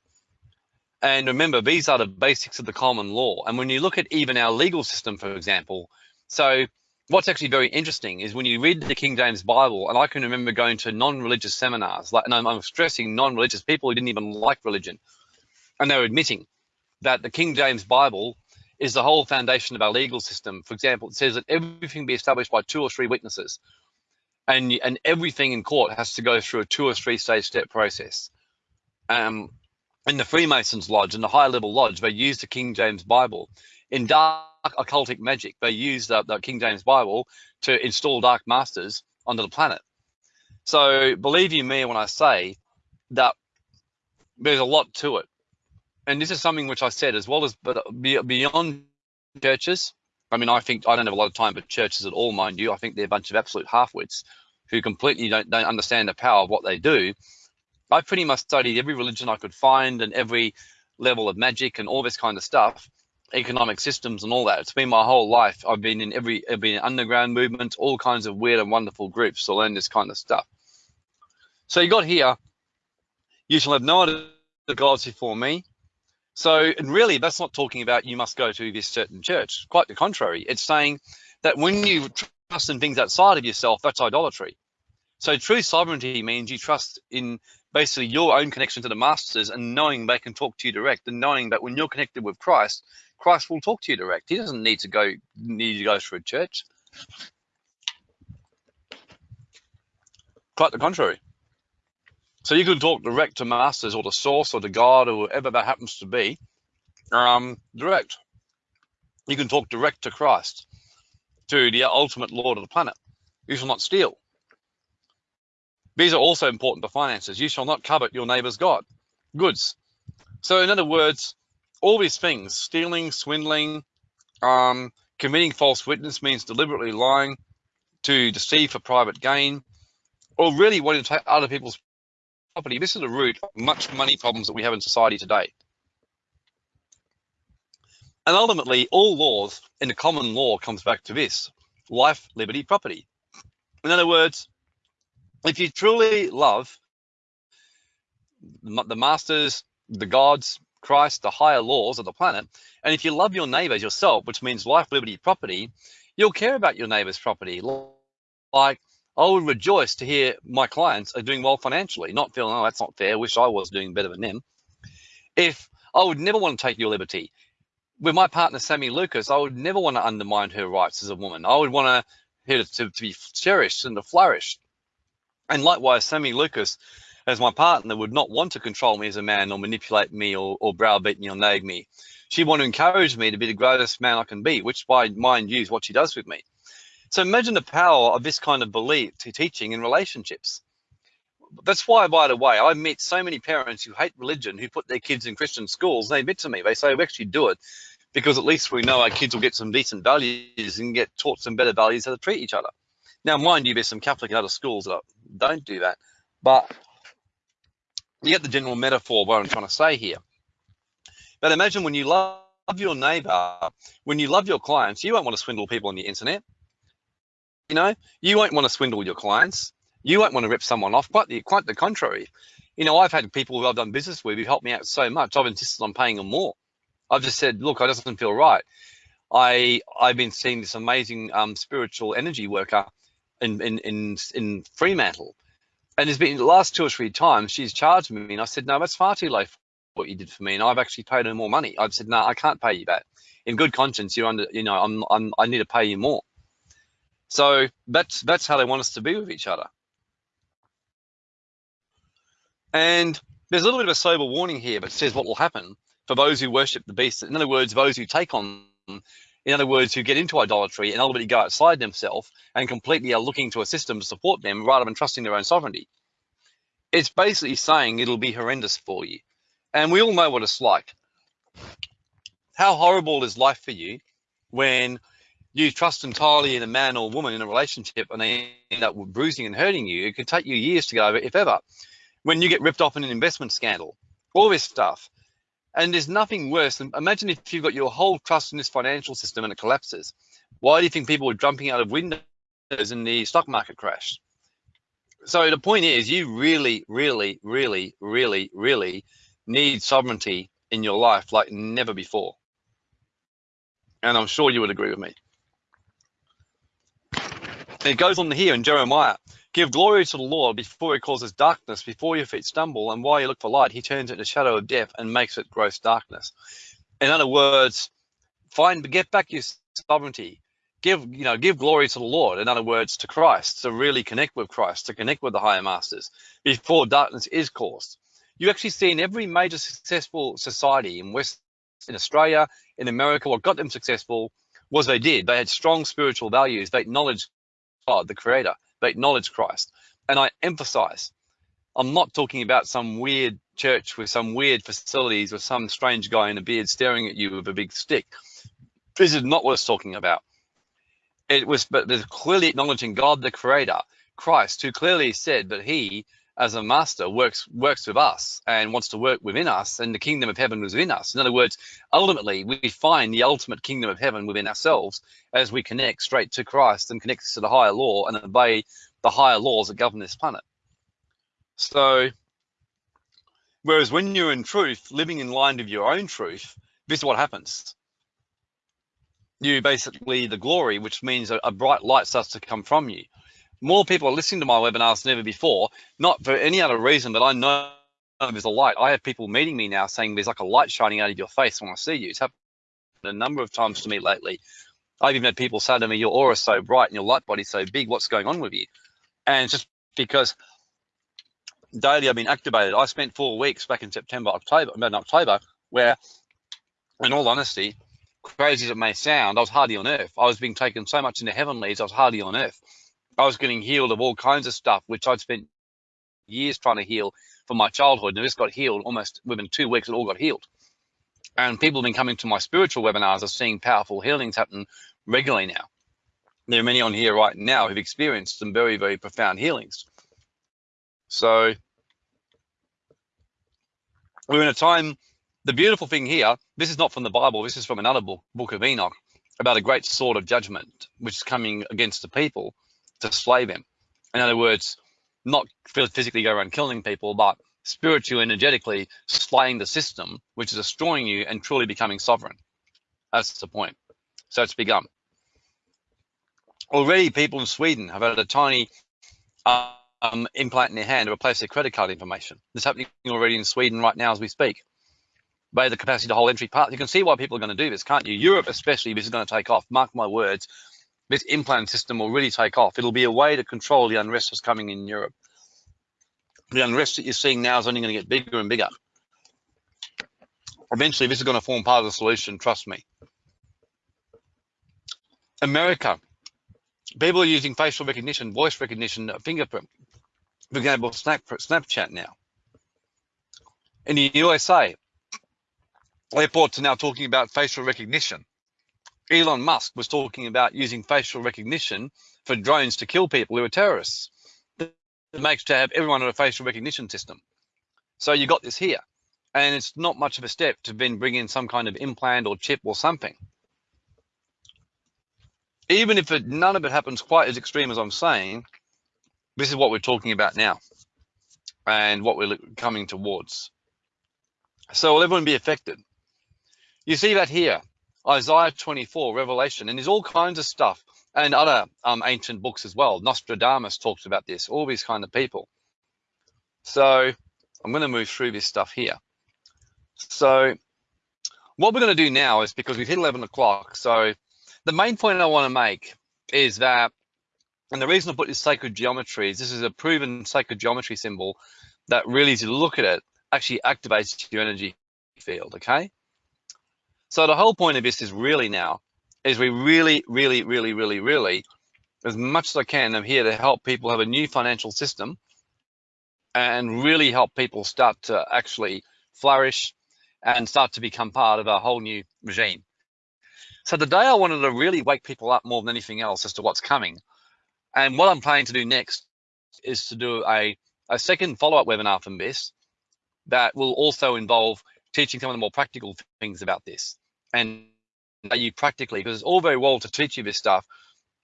And remember, these are the basics of the common law. And when you look at even our legal system, for example, so what's actually very interesting is when you read the King James Bible, and I can remember going to non-religious seminars, like, and I'm, I'm stressing non-religious people who didn't even like religion, and they were admitting that the King James Bible is the whole foundation of our legal system. For example, it says that everything be established by two or three witnesses, and and everything in court has to go through a two or three stage step process. Um, in the Freemasons Lodge and the high level lodge, they use the King James Bible. In dark occultic magic, they use the, the King James Bible to install dark masters onto the planet. So believe you me when I say that there's a lot to it. And this is something which I said as well as but beyond churches. I mean, I think I don't have a lot of time for churches at all, mind you. I think they're a bunch of absolute half-wits who completely don't, don't understand the power of what they do I pretty much studied every religion I could find and every level of magic and all this kind of stuff, economic systems and all that. It's been my whole life. I've been in every, I've been in underground movements, all kinds of weird and wonderful groups to learn this kind of stuff. So you got here, you shall have no other gods before me. So, and really, that's not talking about you must go to this certain church. Quite the contrary. It's saying that when you trust in things outside of yourself, that's idolatry. So true sovereignty means you trust in basically your own connection to the masters and knowing they can talk to you direct and knowing that when you're connected with Christ, Christ will talk to you direct. He doesn't need to go need to go through a church. Quite the contrary. So you can talk direct to masters or to source or to God or whatever that happens to be. Um, direct. You can talk direct to Christ, to the ultimate Lord of the planet. You shall not steal. These are also important to finances. You shall not covet your neighbor's God, goods. So in other words, all these things, stealing, swindling, um, committing false witness means deliberately lying to deceive for private gain, or really wanting to take other people's property. This is the root of much money problems that we have in society today. And ultimately, all laws in the common law comes back to this, life, liberty, property. In other words, if you truly love the masters, the gods, Christ, the higher laws of the planet, and if you love your neighbors yourself, which means life, liberty, property, you'll care about your neighbor's property. Like I would rejoice to hear my clients are doing well financially, not feeling, oh, that's not fair. Wish I was doing better than them. If I would never want to take your liberty. With my partner, Sammy Lucas, I would never want to undermine her rights as a woman. I would want her to, to be cherished and to flourish. And likewise, Sammy Lucas, as my partner, would not want to control me as a man or manipulate me or, or browbeat me or nag me. She want to encourage me to be the greatest man I can be, which by mind you is what she does with me. So imagine the power of this kind of belief to teaching in relationships. That's why, by the way, I meet so many parents who hate religion, who put their kids in Christian schools. They admit to me, they say, we actually do it because at least we know our kids will get some decent values and get taught some better values how to treat each other. Now, mind you, there's some Catholic and other schools that don't do that, but you get the general metaphor what I'm trying to say here. But imagine when you love your neighbor, when you love your clients, you won't want to swindle people on the internet. You know, you won't want to swindle your clients. You won't want to rip someone off. Quite the quite the contrary. You know, I've had people who I've done business with who've helped me out so much. I've insisted on paying them more. I've just said, look, it doesn't feel right. I I've been seeing this amazing um, spiritual energy worker in in in in Fremantle, and there's been the last two or three times she's charged me, and I said, no, that's far too low for what you did for me, and I've actually paid her more money. I've said, no, I can't pay you that. In good conscience, you're under, you know, I'm, I'm I need to pay you more. So that's that's how they want us to be with each other. And there's a little bit of a sober warning here, but it says what will happen for those who worship the beast. In other words, those who take on, in other words, who get into idolatry and ultimately go outside themselves and completely are looking to a system to support them rather than trusting their own sovereignty. It's basically saying it'll be horrendous for you. And we all know what it's like. How horrible is life for you when you trust entirely in a man or woman in a relationship and they end up bruising and hurting you, it could take you years to get over, if ever. When you get ripped off in an investment scandal, all this stuff. And there's nothing worse than imagine if you've got your whole trust in this financial system and it collapses. Why do you think people were jumping out of windows in the stock market crash? So the point is, you really, really, really, really, really need sovereignty in your life like never before. And I'm sure you would agree with me. It goes on here in Jeremiah, give glory to the Lord before he causes darkness, before your feet stumble, and while you look for light, he turns it to shadow of death and makes it gross darkness. In other words, find get back your sovereignty. Give, you know, give glory to the Lord, in other words, to Christ, to really connect with Christ, to connect with the higher masters before darkness is caused. You actually see in every major successful society in West in Australia, in America, what got them successful was they did. They had strong spiritual values. They acknowledged God, the creator. They acknowledge Christ. And I emphasize, I'm not talking about some weird church with some weird facilities or some strange guy in a beard staring at you with a big stick. This is not what it's talking about. It was, but clearly acknowledging God, the creator, Christ, who clearly said that he as a master works works with us and wants to work within us and the kingdom of heaven was within us. In other words ultimately we find the ultimate kingdom of heaven within ourselves as we connect straight to christ and connect to the higher law and obey the higher laws that govern this planet. So whereas when you're in truth living in line with your own truth this is what happens. You basically the glory which means a, a bright light starts to come from you more people are listening to my webinars than ever before, not for any other reason, but I know there's a light. I have people meeting me now saying there's like a light shining out of your face when I see you. It's happened a number of times to me lately. I've even had people say to me, your aura is so bright and your light body's so big, what's going on with you? And just because daily I've been activated. I spent four weeks back in September, October, about October, where in all honesty, crazy as it may sound, I was hardly on earth. I was being taken so much into heavenlies, I was hardly on earth. I was getting healed of all kinds of stuff, which I'd spent years trying to heal from my childhood. And this got healed almost within two weeks, it all got healed. And people have been coming to my spiritual webinars are seeing powerful healings happen regularly now. There are many on here right now who've experienced some very, very profound healings. So we're in a time, the beautiful thing here, this is not from the Bible, this is from another book, Book of Enoch, about a great sword of judgment, which is coming against the people to slay them. In other words, not physically go around killing people, but spiritually, energetically slaying the system, which is destroying you and truly becoming sovereign. That's the point. So it's begun. Already, people in Sweden have had a tiny um, implant in their hand to replace their credit card information. This is happening already in Sweden right now as we speak. By the capacity to hold entry part, you can see why people are going to do this, can't you? Europe especially, this is going to take off. Mark my words, this implant system will really take off. It'll be a way to control the unrest that's coming in Europe. The unrest that you're seeing now is only going to get bigger and bigger. Eventually, this is going to form part of the solution, trust me. America, people are using facial recognition, voice recognition, fingerprint. For example, Snapchat now. In the USA, airports are now talking about facial recognition. Elon Musk was talking about using facial recognition for drones to kill people who are terrorists. It makes to have everyone on a facial recognition system. So you got this here. And it's not much of a step to then bring in some kind of implant or chip or something. Even if it, none of it happens quite as extreme as I'm saying, this is what we're talking about now and what we're coming towards. So will everyone be affected? You see that here. Isaiah 24, Revelation, and there's all kinds of stuff and other um, ancient books as well. Nostradamus talks about this, all these kind of people. So I'm going to move through this stuff here. So what we're going to do now is because we've hit 11 o'clock. So the main point I want to make is that, and the reason I put this sacred geometry is this is a proven sacred geometry symbol that really, as you look at it, actually activates your energy field, okay? So the whole point of this is really now, is we really, really, really, really, really, as much as I can, I'm here to help people have a new financial system and really help people start to actually flourish and start to become part of a whole new regime. So today I wanted to really wake people up more than anything else as to what's coming. And what I'm planning to do next is to do a, a second follow-up webinar from this that will also involve teaching some of the more practical things about this. And are you practically because it's all very well to teach you this stuff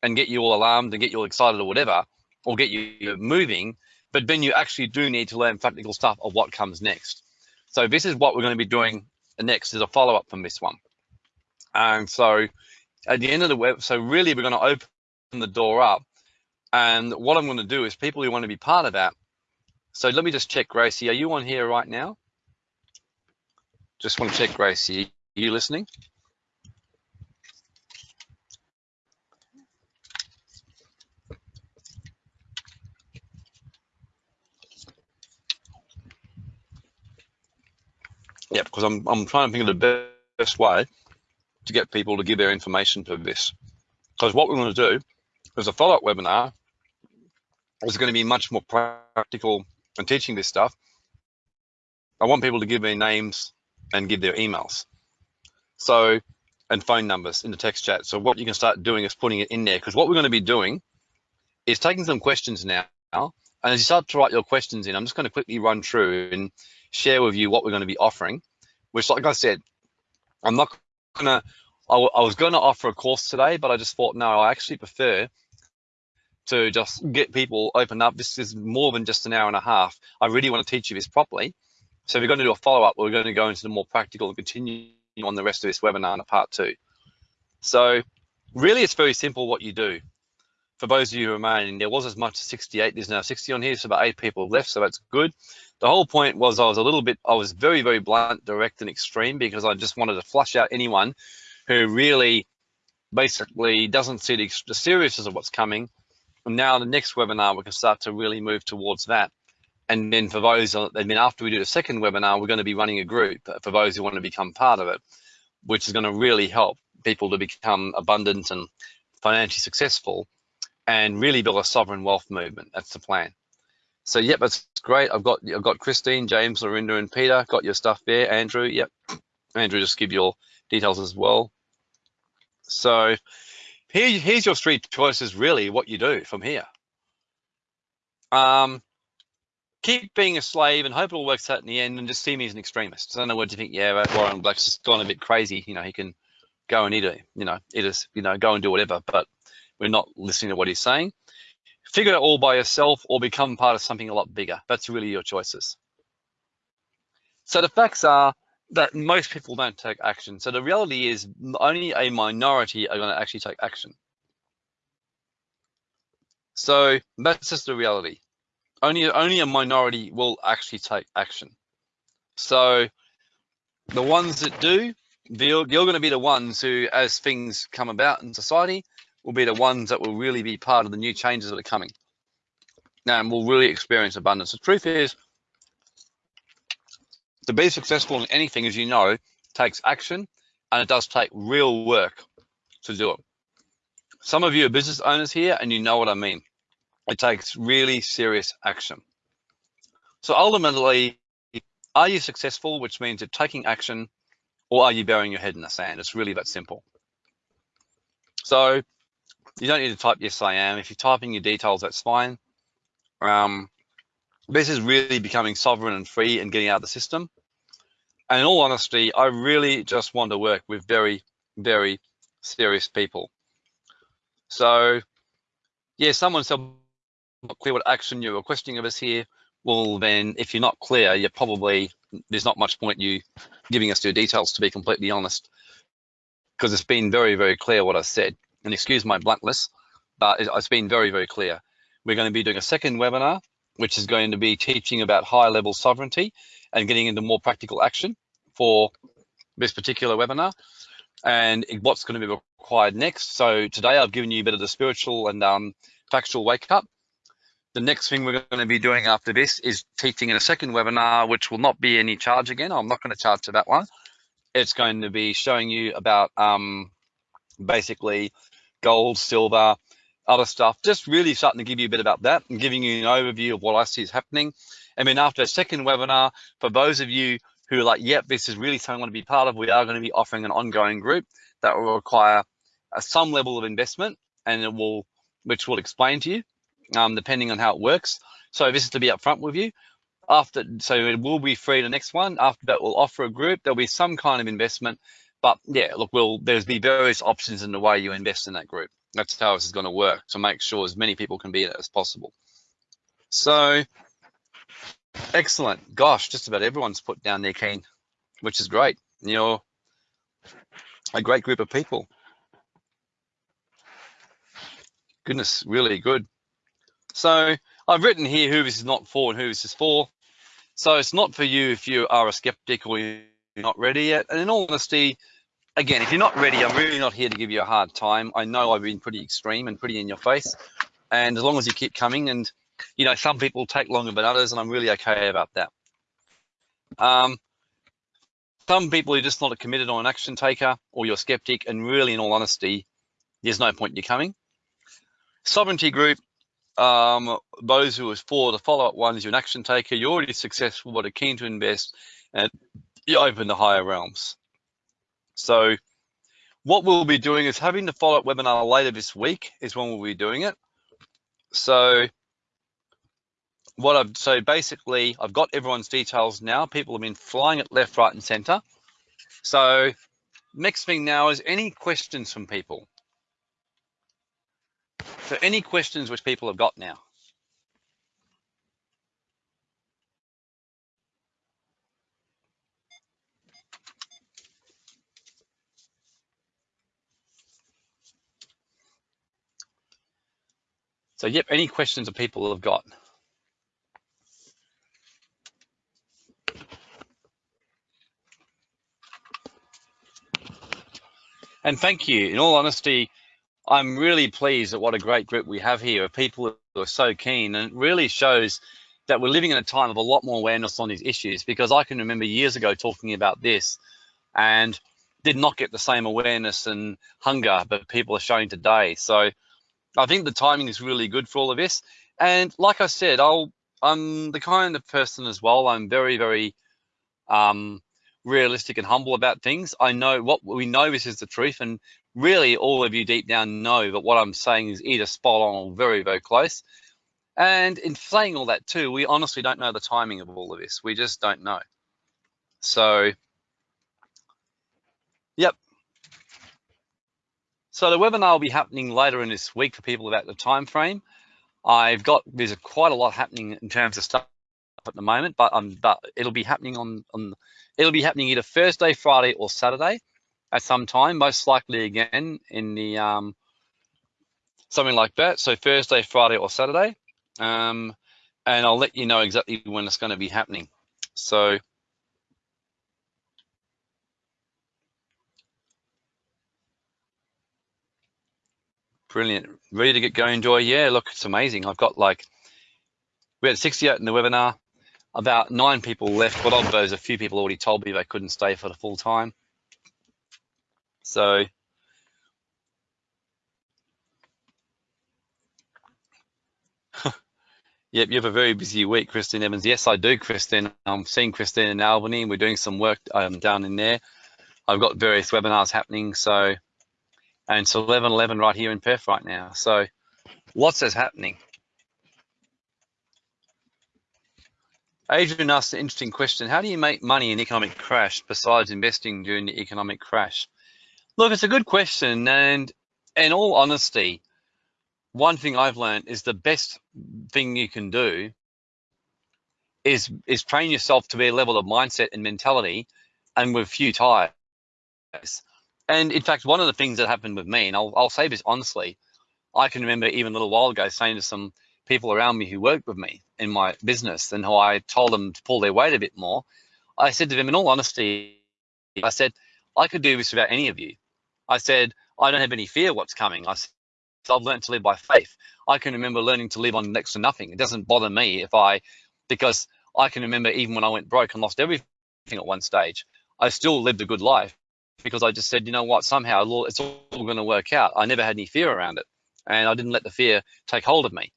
and get you all alarmed and get you all excited or whatever or get you moving but then you actually do need to learn practical stuff of what comes next. So this is what we're going to be doing next is a follow-up from this one. And so at the end of the web so really we're going to open the door up and what i'm going to do is people who want to be part of that. So let me just check gracie are you on here right now just want to check, Grace. Are you listening? Yeah, because I'm, I'm trying to think of the best way to get people to give their information to this. Because what we're going to do is a follow-up webinar is going to be much more practical and teaching this stuff. I want people to give their names and give their emails. So, and phone numbers in the text chat. So what you can start doing is putting it in there because what we're going to be doing is taking some questions now. And as you start to write your questions in, I'm just going to quickly run through and share with you what we're going to be offering, which like I said, I'm not going to, I, I was going to offer a course today, but I just thought, no, I actually prefer to just get people open up. This is more than just an hour and a half. I really want to teach you this properly. So we're going to do a follow-up. We're going to go into the more practical and continue on the rest of this webinar in a part two. So really, it's very simple what you do. For those of you remaining, there was as much as 68. There's now 60 on here, so about eight people left, so that's good. The whole point was I was a little bit, I was very, very blunt, direct, and extreme because I just wanted to flush out anyone who really basically doesn't see the, the seriousness of what's coming. And now the next webinar, we can start to really move towards that. And then for those, and then after we do the second webinar, we're going to be running a group for those who want to become part of it, which is going to really help people to become abundant and financially successful and really build a sovereign wealth movement. That's the plan. So yep, that's great. I've got I've got Christine, James, Lorinda, and Peter. Got your stuff there. Andrew, yep. Andrew, just give your details as well. So here, here's your three choices, really, what you do from here. Um, keep being a slave and hope it all works out in the end and just see me as an extremist. I don't know what you think. Yeah, Warren Black's just gone a bit crazy. You know, he can go and eat a, you know, eat us, you know, go and do whatever, but we're not listening to what he's saying. Figure it all by yourself or become part of something a lot bigger. That's really your choices. So the facts are that most people don't take action. So the reality is only a minority are going to actually take action. So that's just the reality. Only, only a minority will actually take action. So the ones that do, you're, going to be the ones who, as things come about in society, will be the ones that will really be part of the new changes that are coming. And will really experience abundance. The truth is, to be successful in anything, as you know, takes action and it does take real work to do it. Some of you are business owners here and you know what I mean. It takes really serious action. So ultimately, are you successful, which means you're taking action, or are you burying your head in the sand? It's really that simple. So you don't need to type yes, I am. If you're typing your details, that's fine. Um, this is really becoming sovereign and free and getting out of the system. And in all honesty, I really just want to work with very, very serious people. So, yeah, someone said not clear what action you're requesting of us here. Well, then if you're not clear, you're probably, there's not much point you giving us your details to be completely honest, because it's been very, very clear what I said. And excuse my bluntness, but it's been very, very clear. We're going to be doing a second webinar, which is going to be teaching about high level sovereignty and getting into more practical action for this particular webinar and what's going to be required next. So today I've given you a bit of the spiritual and um, factual wake up. The next thing we're going to be doing after this is teaching in a second webinar, which will not be any charge again. I'm not going to charge to that one. It's going to be showing you about um, basically gold, silver, other stuff, just really starting to give you a bit about that and giving you an overview of what I see is happening. And then after a second webinar, for those of you who are like, yep, this is really something I want to be part of, we are going to be offering an ongoing group that will require uh, some level of investment and it will, which we'll explain to you, um, depending on how it works. So this is to be upfront with you. After, so it will be free the next one. After that, we'll offer a group. There'll be some kind of investment, but yeah, look, we'll, there's be various options in the way you invest in that group. That's how this is going to work to make sure as many people can be in it as possible. So excellent. Gosh, just about everyone's put down their keen, which is great. You're a great group of people. Goodness, really good. So I've written here who this is not for and who this is for. So it's not for you if you are a skeptic or you're not ready yet. And in all honesty, again, if you're not ready, I'm really not here to give you a hard time. I know I've been pretty extreme and pretty in your face. And as long as you keep coming and, you know, some people take longer than others, and I'm really okay about that. Um, some people are just not committed on an action taker or you're skeptic, and really, in all honesty, there's no point in you coming. Sovereignty group, um, those who are for the follow-up ones, you're an action taker, you're already successful, but are keen to invest, and you open the higher realms. So what we'll be doing is having the follow-up webinar later this week is when we'll be doing it. So what I've so basically I've got everyone's details now. People have been flying it left, right, and center. So next thing now is any questions from people. So any questions which people have got now. So yep, any questions that people have got. And thank you. In all honesty, I'm really pleased at what a great group we have here of people who are so keen and it really shows that we're living in a time of a lot more awareness on these issues because I can remember years ago talking about this and did not get the same awareness and hunger that people are showing today. So I think the timing is really good for all of this. And like I said, I'll I'm the kind of person as well. I'm very, very um, realistic and humble about things. I know what we know this is the truth, and really all of you deep down know that what I'm saying is either spot on or very, very close. And in saying all that too, we honestly don't know the timing of all of this. We just don't know. So, yep, so the webinar will be happening later in this week for people about the time frame. I've got there's quite a lot happening in terms of stuff at the moment, but um, but it'll be happening on on it'll be happening either Thursday, Friday, or Saturday at some time. Most likely again in the um something like that. So Thursday, Friday, or Saturday. Um, and I'll let you know exactly when it's going to be happening. So brilliant. Ready to get going, Joy? Yeah, look, it's amazing. I've got like, we had 68 in the webinar, about nine people left, but of those, a few people already told me they couldn't stay for the full time. So Yep, you have a very busy week, Christine Evans. Yes, I do, Christine. I'm seeing Christine in Albany. We're doing some work um, down in there. I've got various webinars happening. So, and it's 11:11 right here in Perth right now. So, lots is happening. Adrian asked an interesting question. How do you make money in economic crash besides investing during the economic crash? Look, it's a good question. And in all honesty, one thing I've learned is the best thing you can do is is train yourself to be a level of mindset and mentality and with few tires. And in fact, one of the things that happened with me, and I'll, I'll say this honestly, I can remember even a little while ago saying to some people around me who worked with me in my business and who I told them to pull their weight a bit more, I said to them, in all honesty, I said, I could do this without any of you. I said, I don't have any fear what's coming. I so I've learned to live by faith. I can remember learning to live on next to nothing. It doesn't bother me if I, because I can remember even when I went broke and lost everything at one stage, I still lived a good life because I just said, you know what, somehow it's all going to work out. I never had any fear around it and I didn't let the fear take hold of me.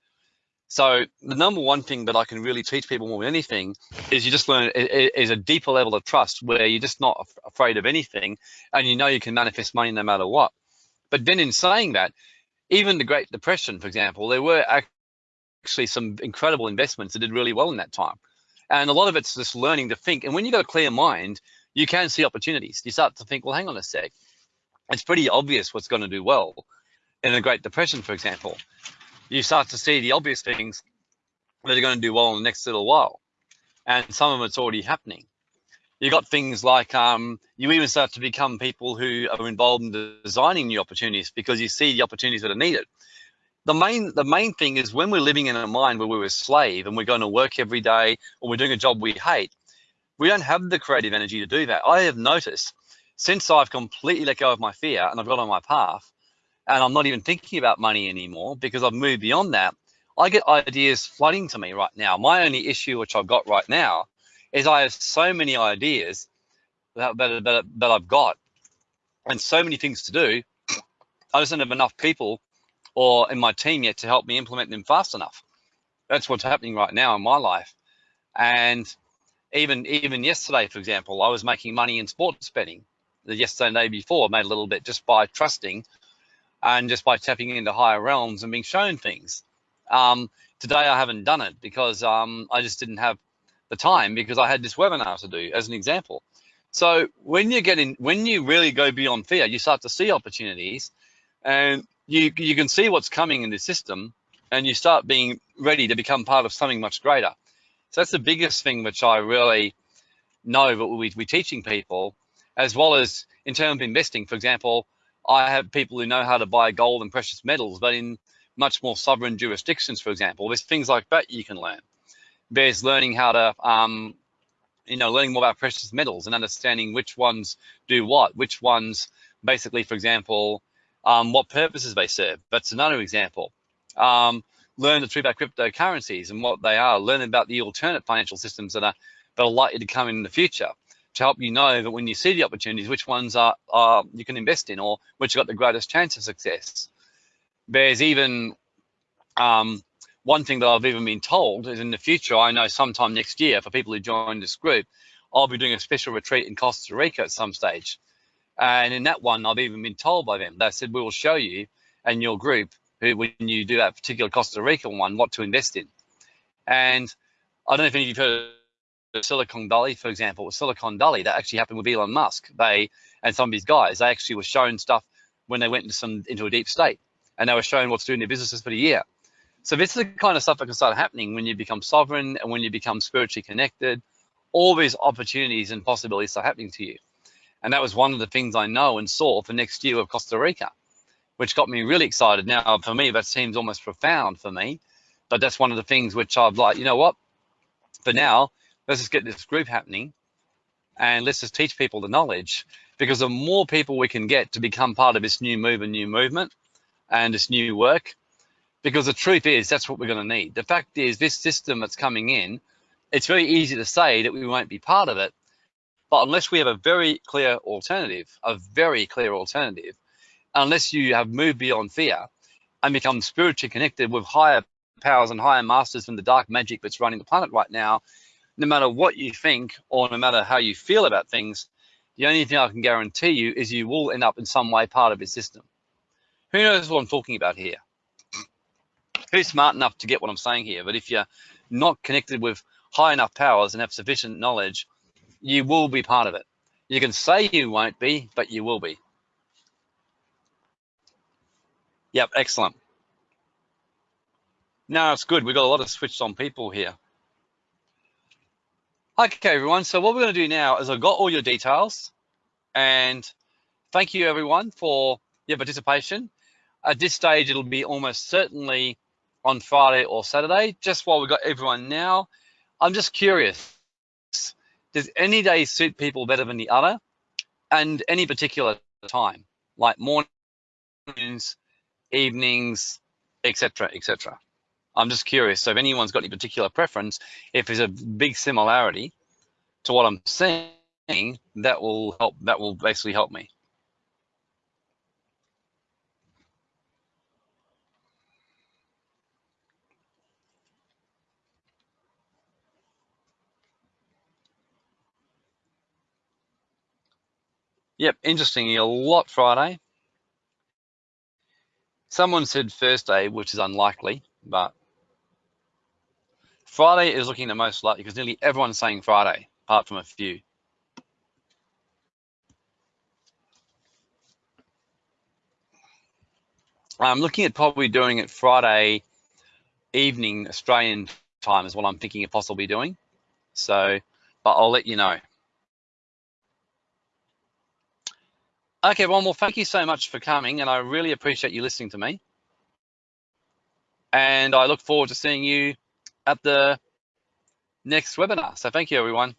So the number one thing that I can really teach people more than anything is you just learn is a deeper level of trust where you're just not afraid of anything and you know you can manifest money no matter what. But then in saying that, even the Great Depression, for example, there were actually some incredible investments that did really well in that time. And a lot of it's just learning to think. And when you've got a clear mind, you can see opportunities. You start to think, well, hang on a sec. It's pretty obvious what's going to do well. In the Great Depression, for example, you start to see the obvious things that are going to do well in the next little while. And some of it's already happening you got things like um, you even start to become people who are involved in designing new opportunities because you see the opportunities that are needed. The main the main thing is when we're living in a mind where we're a slave and we're going to work every day or we're doing a job we hate, we don't have the creative energy to do that. I have noticed since I've completely let go of my fear and I've got on my path and I'm not even thinking about money anymore because I've moved beyond that, I get ideas flooding to me right now. My only issue, which I've got right now, is I have so many ideas that, that, that, that I've got and so many things to do. I just don't have enough people or in my team yet to help me implement them fast enough. That's what's happening right now in my life. And even even yesterday, for example, I was making money in sports betting. The yesterday and the day before, I made a little bit just by trusting and just by tapping into higher realms and being shown things. Um, today, I haven't done it because um, I just didn't have the time because I had this webinar to do as an example. So when you get in, when you really go beyond fear, you start to see opportunities and you, you can see what's coming in the system and you start being ready to become part of something much greater. So that's the biggest thing which I really know that we, we're teaching people, as well as in terms of investing. For example, I have people who know how to buy gold and precious metals, but in much more sovereign jurisdictions, for example, there's things like that you can learn there's learning how to, um, you know, learning more about precious metals and understanding which ones do what, which ones basically, for example, um, what purposes they serve. That's another example. Um, learn the truth about cryptocurrencies and what they are. Learn about the alternate financial systems that are that are likely to come in the future to help you know that when you see the opportunities, which ones are, are you can invest in or which have got the greatest chance of success. There's even um, one thing that I've even been told is in the future, I know sometime next year for people who join this group, I'll be doing a special retreat in Costa Rica at some stage. And in that one, I've even been told by them, they said, we will show you and your group who, when you do that particular Costa Rica one, what to invest in. And I don't know if any of you've heard Silicon Valley, for example, Silicon Valley, that actually happened with Elon Musk. They, and some of his guys, they actually were shown stuff when they went into some, into a deep state and they were shown what's doing their businesses for the year. So this is the kind of stuff that can start happening when you become sovereign and when you become spiritually connected. All these opportunities and possibilities are happening to you. And that was one of the things I know and saw for next year of Costa Rica. which got me really excited. Now, for me, that seems almost profound for me, but that's one of the things which I've like, you know what? For now, let's just get this group happening and let's just teach people the knowledge because the more people we can get to become part of this new move and new movement and this new work, because the truth is that's what we're going to need. The fact is this system that's coming in, it's very easy to say that we won't be part of it, but unless we have a very clear alternative, a very clear alternative, unless you have moved beyond fear and become spiritually connected with higher powers and higher masters than the dark magic that's running the planet right now, no matter what you think or no matter how you feel about things, the only thing I can guarantee you is you will end up in some way part of his system. Who knows what I'm talking about here? Who's smart enough to get what I'm saying here? But if you're not connected with high enough powers and have sufficient knowledge, you will be part of it. You can say you won't be, but you will be. Yep, excellent. No, it's good. We've got a lot of switched on people here. Okay, everyone. So what we're going to do now is I've got all your details and thank you everyone for your participation. At this stage, it'll be almost certainly on Friday or Saturday, just while we've got everyone now. I'm just curious, does any day suit people better than the other? And any particular time, like mornings, evenings, etc., etc. I'm just curious. So if anyone's got any particular preference, if there's a big similarity to what I'm saying, that will help. That will basically help me. Yep, interesting. A lot Friday. Someone said first Thursday, which is unlikely, but Friday is looking the most likely because nearly everyone's saying Friday, apart from a few. I'm looking at probably doing it Friday evening Australian time is what I'm thinking of possibly doing. So, but I'll let you know. Okay, well, well, thank you so much for coming, and I really appreciate you listening to me. And I look forward to seeing you at the next webinar. So thank you, everyone.